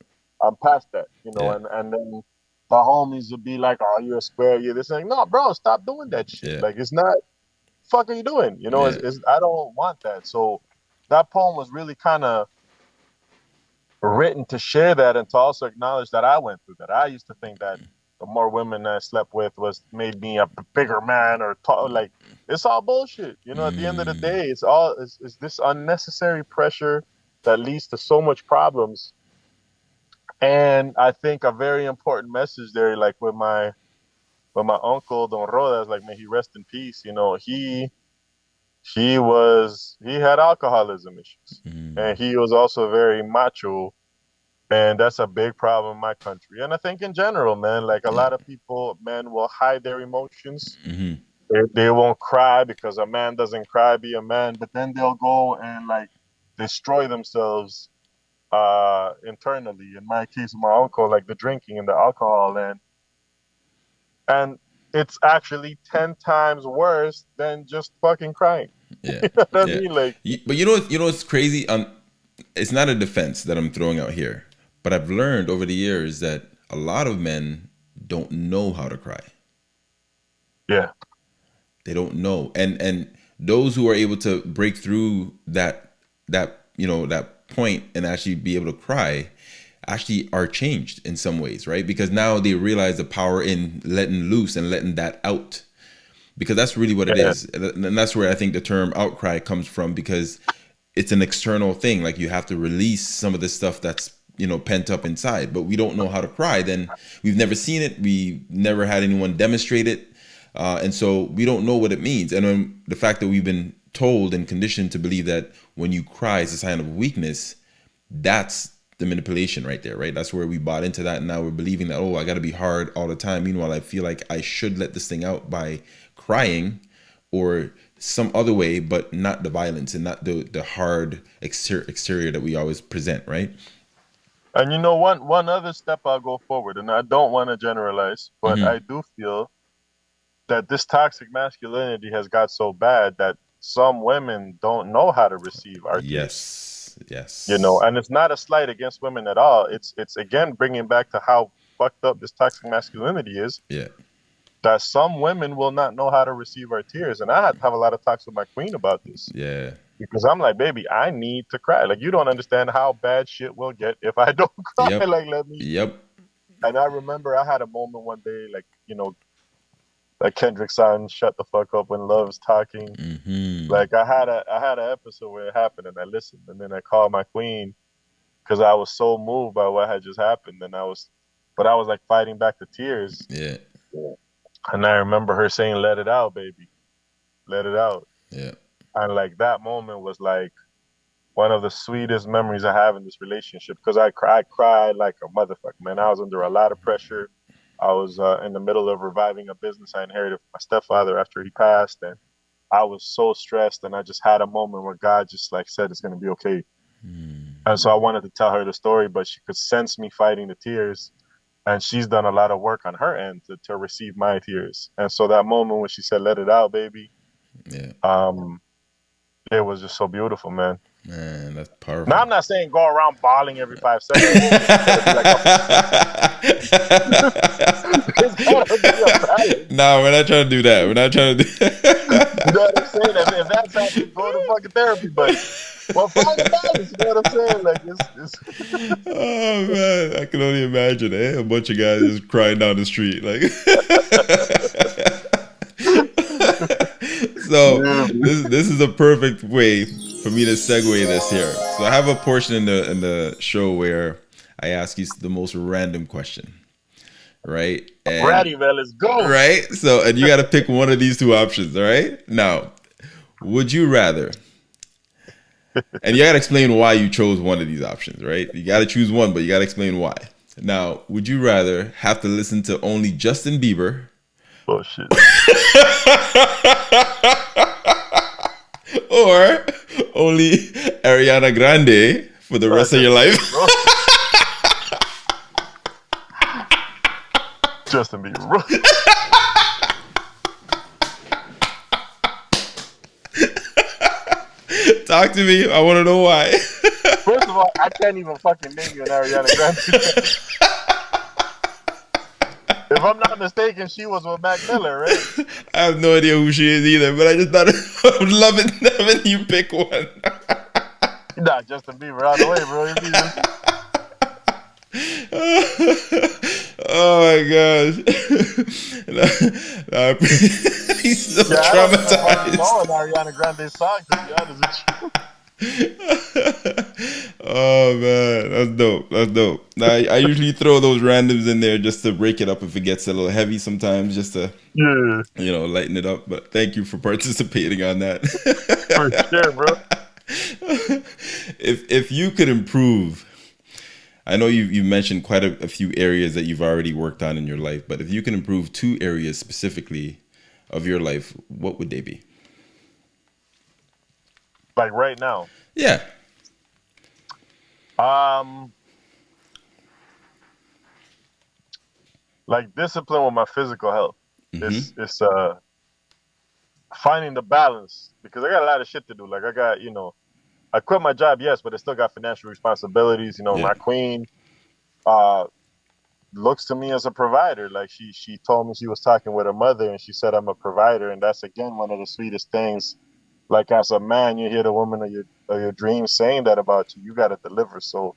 I'm past that, you know, yeah. and, and then the homies would be like, Oh, you're a square, you're this thing. No, bro, stop doing that shit. Yeah. Like it's not fuck are you doing? You know, yeah. it's, it's, I don't want that. So that poem was really kind of written to share that and to also acknowledge that I went through that. I used to think that the more women I slept with was made me a bigger man or talk, like it's all bullshit. You know, at the end of the mm. day, it's all it's, it's this unnecessary pressure that leads to so much problems and I think a very important message there, like with my with my uncle Don Rodas, like may he rest in peace. You know, he he was he had alcoholism issues, mm. and he was also very macho, and that's a big problem in my country. And I think in general, man, like a mm. lot of people, men will hide their emotions. Mm-hmm. They, they won't cry because a man doesn't cry, be a man. But then they'll go and like destroy themselves uh, internally. In my case, my uncle, like the drinking and the alcohol, and and it's actually ten times worse than just fucking crying. Yeah, [laughs] you know what yeah. I mean? Like, but you know, you know, it's crazy. Um, it's not a defense that I'm throwing out here, but I've learned over the years that a lot of men don't know how to cry. Yeah, they don't know, and and those who are able to break through that that you know that point and actually be able to cry actually are changed in some ways, right? Because now they realize the power in letting loose and letting that out. Because that's really what it yeah. is, And that's where I think the term outcry comes from because it's an external thing. Like you have to release some of the stuff that's, you know, pent up inside, but we don't know how to cry. Then we've never seen it. We never had anyone demonstrate it. Uh, and so we don't know what it means. And the fact that we've been told and conditioned to believe that when you cry is a sign of weakness that's the manipulation right there, right? That's where we bought into that. And now we're believing that, oh, I got to be hard all the time. Meanwhile, I feel like I should let this thing out by crying or some other way, but not the violence and not the, the hard exterior, exterior that we always present, right? And you know, one one other step I'll go forward, and I don't want to generalize, but Mhm. I do feel that this toxic masculinity has got so bad that some women don't know how to receive our Yes. Yes. you know and it's not a slight against women at all it's it's again bringing back to how fucked up this toxic masculinity is Yeah. that some women will not know how to receive our tears and i had to have a lot of talks with my queen about this Yeah. because i'm like baby i need to cry like you don't understand how bad shit will get if i [laughs] don't cry Yep. like let me Yep. and i remember i had a moment one day like you know like kendrick son shut the fuck up when love's talking. Hmm like I had a I had an episode where it happened and I listened and then I called my queen because I was so moved by what had just happened and I was but I was like fighting back the tears. Yeah. and I remember her saying let it out baby. Let it out. Yeah. and like that moment was like one of the sweetest memories I have in this relationship because I cried, I cried like a motherfucker man. I was under a lot of pressure I was uh, in the middle of reviving a business I inherited from my stepfather after he passed and I was so stressed and I just had a moment where God just like said it's gonna be okay. Mm. And so I wanted to tell her the story, but she could sense me fighting the tears. And she's done a lot of work on her end to, to receive my tears. And so that moment when she said, Let it out, baby, Yeah. um, it was just so beautiful, man. Man, that's powerful. Now I'm not saying go around bawling every five seconds. [laughs] It's gotta be a balance. no, we're not trying to do that. We're not trying to do You know what I'm saying? If, if that's happening, go to fucking therapy. But well, find a balance. You know what I'm saying? Like it's, it's oh man, I can only imagine eh? a bunch of guys just crying down the street like. [laughs] so this this is a perfect way for me to segue this here. So I have a portion in the in the show where I ask you the most random question, right? And- ready, man. Let's go. right? So, and you got to pick one of these two options, all right? Now, would you rather? And you got to explain why you chose one of these options, right? You got to choose one, but you got to explain why. Now, would you rather have to listen to only Justin Bieber Oh shit. [laughs] or only Ariana Grande for the rest of your life? Justin Bieber. [laughs] Talk to me. I want to know why. First of all, I can't even fucking name you an Ariana Grande. [laughs] if I'm not mistaken, she was with Mac Miller, right? I have no idea who she is either, but I just thought I would love it having you pick one. Nah, Justin Bieber out of the way, bro. If you just- oh my gosh. [laughs] Nah, [laughs] He's so Yeah, I don't traumatized. know an Ariana Grande song, to be honest with you. [laughs] oh man, that's dope. That's dope. I, I usually throw those randoms in there just to break it up if it gets a little heavy sometimes, just to Yeah, you know lighten it up. But thank you for participating on that. for sure, bro. if if you could improve I know you you mentioned quite a, a few areas that you've already worked on in your life, but if you can improve two areas specifically of your life, what would they be? Like right now. Yeah. Um, like discipline with my physical health. It's it's uh finding the balance because I got a lot of shit to do. Like I got you know, I quit my job, yes, but I still got financial responsibilities. You know, Yeah. my queen uh looks to me as a provider. Like she she told me she was talking with her mother and she said I'm a provider, and that's again one of the sweetest things. Like as a man, you hear the woman of your of your dreams saying that about you. You got to deliver. So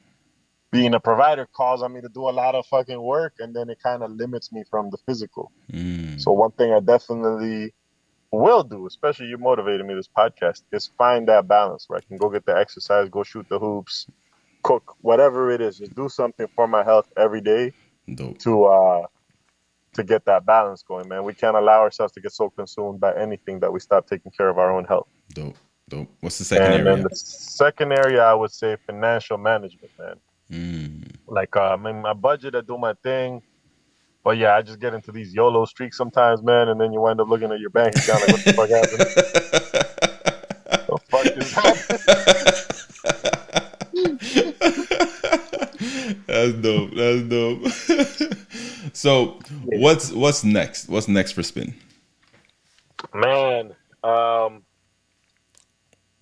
being a provider calls on me to do a lot of fucking work, and then it kind of limits me from the physical. Mm. So one thing I definitely will do, especially you motivated me this podcast, is find that balance where I can go get the exercise, go shoot the hoops, cook, whatever it is, just do something for my health every day Dope. to uh to get that balance going, man. We can't allow ourselves to get so consumed by anything that we stop taking care of our own health. Dope. Dope. What's the second and area? then the second area I would say financial management, man. Mm. Like uh, I mean, my budget, I do my thing. But yeah, I just get into these YOLO streaks sometimes, man, and then you wind up looking at your bank account like, what the fuck happened? [laughs] the fuck happened? That's dope. That's dope. [laughs] so, what's what's next? What's next for Spin? Man, um,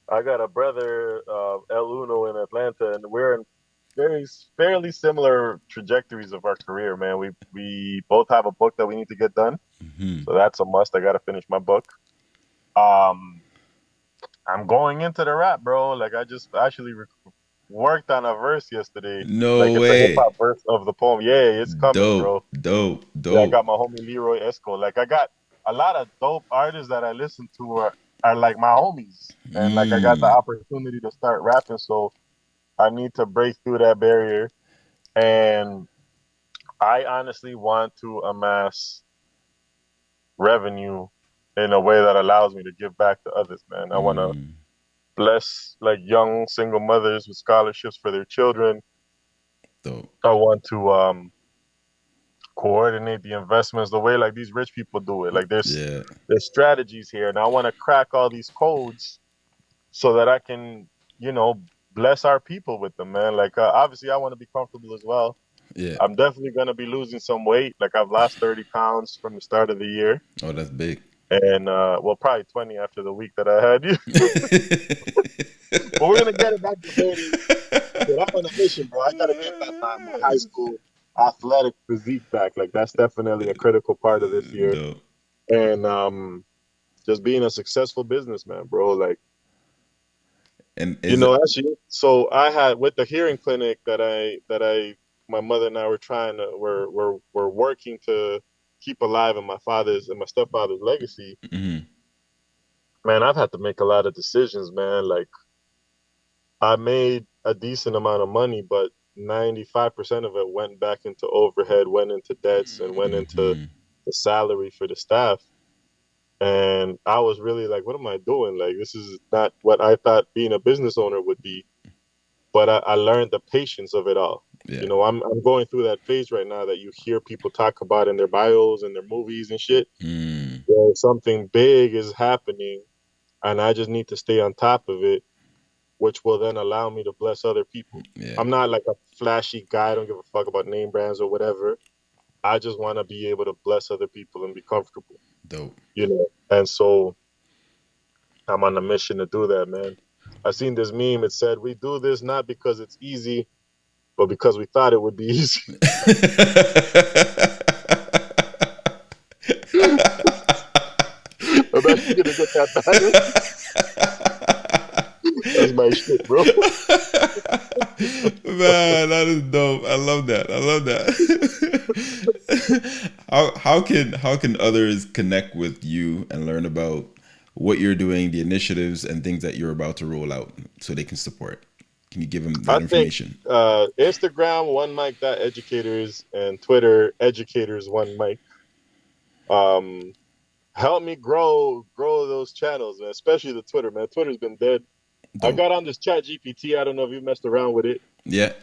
I got a brother, uh, El Uno in Atlanta, and we're in very fairly similar trajectories of our career, man. We we both have a book that we need to get done, mm-hmm. so that's a must. I got to finish my book. Um, I'm going into the rap, bro. Like I just actually re- worked on a verse yesterday. No like, way. It's verse of the poem. Yeah, it's coming, dope, bro. Dope, dope. Yeah, I got my homie Leroy Esco. Like I got a lot of dope artists that I listen to are, are like my homies, and mm. like I got the mm. opportunity to start rapping. So I need to break through that barrier. And I honestly want to amass revenue in a way that allows me to give back to others, man. I want to mm. bless like young single mothers with scholarships for their children. Dope. I want to um coordinate the investments the way like these rich people do it. Like there's yeah. there's strategies here, and I want to crack all these codes so that I can, you know, bless our people with them, man. Like uh, obviously, I want to be comfortable as well. Yeah, I'm definitely gonna be losing some weight. Like I've lost 30 pounds from the start of the year. Oh, that's big. And uh, well, probably 20 after the week that I had you. [laughs] but we're gonna get it back to 30. But I'm on a mission, bro. I gotta get back my, my high school athletic physique back. Like that's definitely a critical part of this year. No. And um, just being a successful businessman, bro. Like and you know, actually, so I had with the hearing clinic that I that I my mother and I were trying to were were we're we're working to keep alive in my father's and my stepfather's legacy. Mm-hmm. Man, I've had to make a lot of decisions, man. Like I made a decent amount of money, but 95% of it went back into overhead, went into debts, and went into mm-hmm. the salary for the staff and I was really like, what am I doing? Like, this is not what I thought being a business owner would be. But I, I learned the patience of it all. Yeah. You know, I'm I'm going through that phase right now that you hear people talk about in their bios and their movies and shit. Mm. Where something big is happening, and I just need to stay on top of it, which will then allow me to bless other people. Yeah. I'm not like a flashy guy. I don't give a fuck about name brands or whatever. I just want to be able to bless other people and be comfortable. Dope. You know, and so I'm on a mission to do that, man. I seen this meme. It said, "We do this not because it's easy, but because we thought it would be easy." I'm actually gonna get that That's my shit, bro. [laughs] Man, that is dope. I love that. I love that. [laughs] how how can how can others connect with you and learn about what you're doing, the initiatives and things that you're about to roll out, so they can support? Can you give them that I information? Think, uh, Instagram one mic educators and Twitter educators one mic. Um, help me grow grow those channels, man. Especially the Twitter, man. Twitter's been dead. Dope. I got on this Chat GPT. I don't know if you messed around with it. Yeah.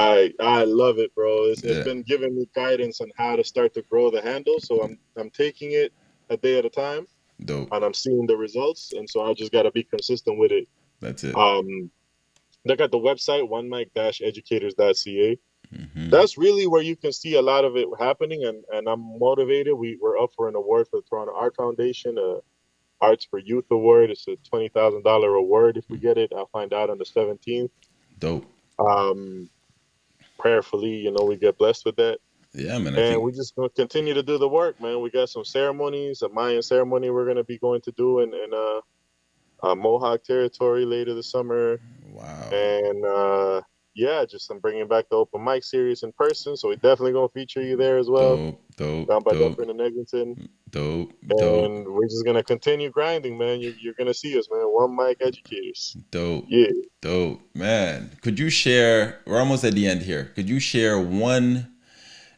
I I love it, bro. It's, yeah. it's been giving me guidance on how to start to grow the handle. So I'm I'm taking it a day at a time. Dope. And I'm seeing the results, and so I just got to be consistent with it. That's it. Um, look at the website one mic educators.ca. Mm-hmm. That's really where you can see a lot of it happening, and, and I'm motivated. We we're up for an award for the Toronto Art Foundation, a Arts for Youth Award. It's a twenty thousand dollar award. If we get it, I'll find out on the seventeenth. Dope. Um, prayerfully, you know, we get blessed with that. Yeah, man. I and think... we just gonna continue to do the work, man. We got some ceremonies, a Mayan ceremony we're gonna be going to do in, in uh, uh Mohawk territory later this summer. Wow. And uh, yeah, just I'm bringing back the open mic series in person, so we definitely gonna feature you there as well. Dope, dope, down by dope. Dufferin and Eglinton. Dope, dope. And we're just gonna continue grinding, man. You're, you're gonna see us, man. One mic educators. Dope. Yeah. Dope, man. Could you share? We're almost at the end here. Could you share one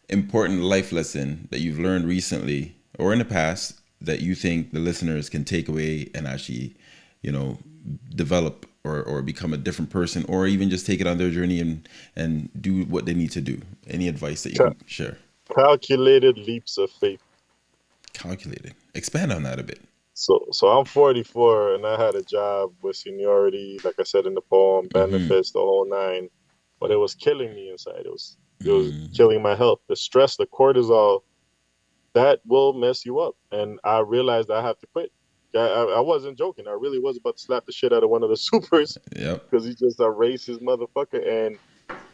important life lesson that you've learned recently or in the past that you think the listeners can take away and actually, you know, develop or or become a different person or even just take it on their journey and and do what they need to do. Any advice that you can share? calculated leaps of faith. Calculated. Expand on that a bit. So so i'm 44 and i had a job with seniority like i said in the poem Mm-hmm. benefits the whole nine but it was killing me inside. It was it was Mm. killing my health. The stress the cortisol that will mess you up. And i realized i have to quit I, I, I wasn't joking i really was about to slap the shit out of one of the [laughs] supers yep because he's just a racist motherfucker. And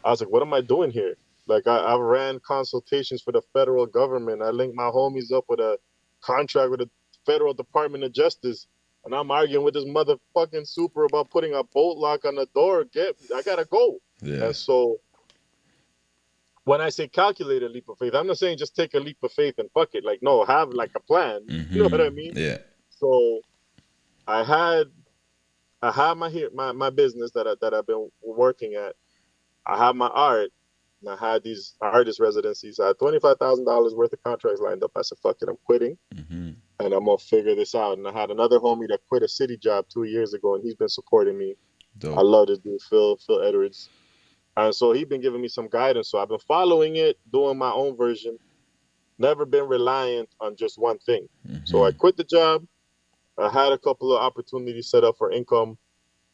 I was like, what am I doing here? Like, I, I ran consultations for the federal government. I linked my homies up with a contract with the federal Department of Justice. And I'm arguing with this motherfucking super about putting a bolt lock on the door. Get, I gotta go. yeah And so, when I say calculated leap of faith, I'm not saying just take a leap of faith and fuck it. Like, no, have like a plan. You know what I Mhm. mean? yeah So I had I had my here my, my business that I, that I've been working at. I had my art, and I had these artist residencies. I had twenty five thousand dollars worth of contracts lined up. I said, "Fuck it, I'm quitting, hmm and I'm gonna figure this out." And I had another homie that quit a city job two years ago, and he's been supporting me. I love this dude, Phil Phil Edwards, and so he's been giving me some guidance. So I've been following it, doing my own version. Never been reliant on just one thing. So I Mhm. quit the job. I had a couple of opportunities set up for income,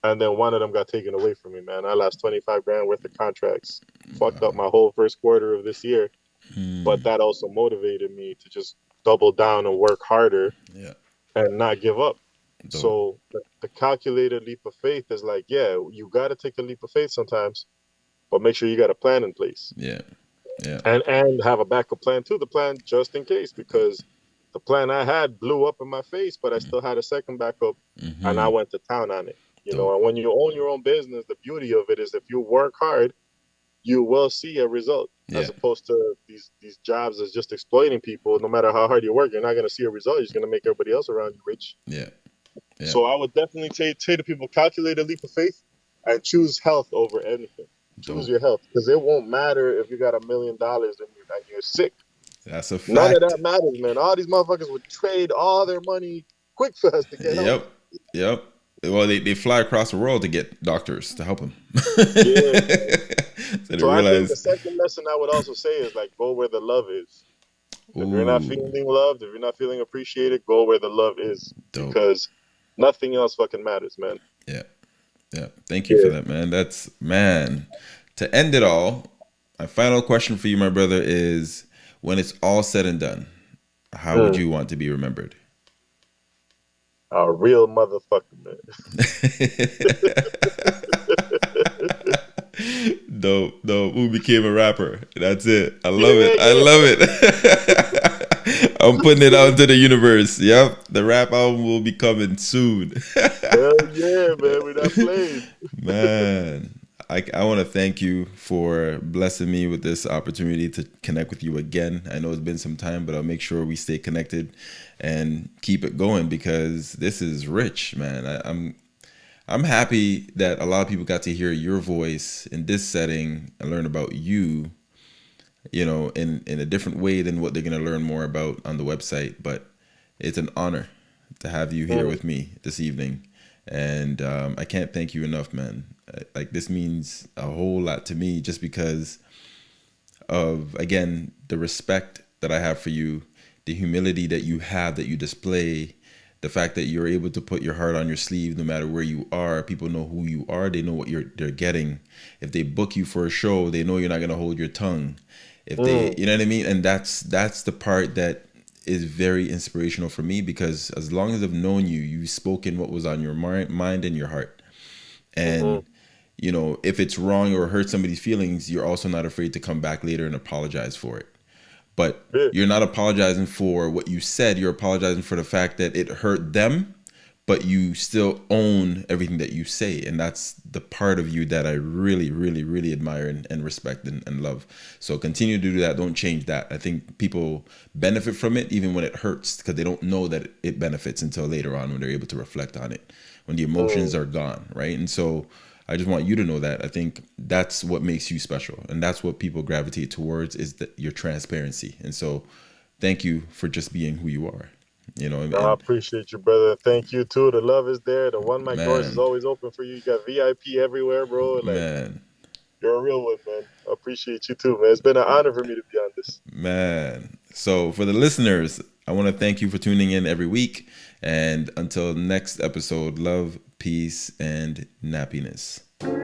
and then one of them got taken away from me. Man, I lost twenty five grand worth of contracts. Fucked up my whole first quarter of this year. Mm. But that also motivated me to just double down and work harder yeah and not give up. dope. So the, the calculated leap of faith is like, yeah, you got to take a leap of faith sometimes, but make sure you got a plan in place yeah yeah and and have a backup plan too. The plan just in case because the plan I had blew up in my face, but I still had a second backup Mhm. and I went to town on it. You know, and when you own your own business, the beauty of it is if you work hard, you will see a result. As opposed to these these jobs that's just exploiting people. No matter how hard you work, you're not going to see a result. You're just going to make everybody else around you rich. yeah Yeah. So I would definitely say, say to people, calculate a leap of faith and choose health over anything. Choose Dope. your health because it won't matter if you got a million dollars and you're, and you're sick. That's a fact None of that matters, man. All these motherfuckers would trade all their money quick fast to get help. Yep. Yep. Well, they, they fly across the world to get doctors to help them. Yeah. [laughs] so I think the second lesson I would also say is like go where the love is. If you're not feeling loved, if you're not feeling appreciated, go where the love is dope. because nothing else fucking matters, man. Yeah. Yeah. Thank you for that, man. That's, man, to end it all, my final question for you, my brother, is when it's all said and done, how would Mm. you want to be remembered? A real motherfucker, man. [laughs] dope, dope. Who became a rapper? That's it. I love it. I love it. [laughs] I'm putting it out into the universe. Yep, the rap album will be coming soon. [laughs] Hell yeah, man. We're not playing. Man, I, I want to thank you for blessing me with this opportunity to connect with you again. I know it's been some time, but I'll make sure we stay connected and keep it going because this is rich, man. I, I'm I'm happy that a lot of people got to hear your voice in this setting and learn about you, you know, in in a different way than what they're gonna learn more about on the website. But it's an honor to have you here with me this evening, and um, I can't thank you enough, man. Like this means a whole lot to me, just because of again the respect that I have for you, the humility that you have that you display, the fact that you're able to put your heart on your sleeve no matter where you are. People know who you are. They know what you're they're getting. If they book you for a show, they know you're not gonna hold your tongue. If they, Mm. you know what I mean, and that's that's the part that is very inspirational for me because as long as I've known you, you've spoken what was on your mind, mind and your heart, and Mhm. You know if it's wrong or hurt somebody's feelings, you're also not afraid to come back later and apologize for it. But you're not apologizing for what you said. You're apologizing for the fact that it hurt them, but you still own everything that you say. And that's the part of you that I really, really, really admire and, and respect and, and love. So continue to do that. Don't change that. I think people benefit from it even when it hurts because they don't know that it benefits until later on when they're able to reflect on it, when the emotions oh. are gone. Right. And so I just want you to know that. I think that's what makes you special. And that's what people gravitate towards is that your transparency. And so thank you for just being who you are. You know, No, I appreciate you, brother. Thank you too. The love is there. The one mic doors is always open for you. You got VIP everywhere, bro. Like man, you're a real one, man. I appreciate you too, man. It's been an honor for me to be on this. man. So for the listeners, I want to thank you for tuning in every week. And until next episode, love, peace, and nappiness.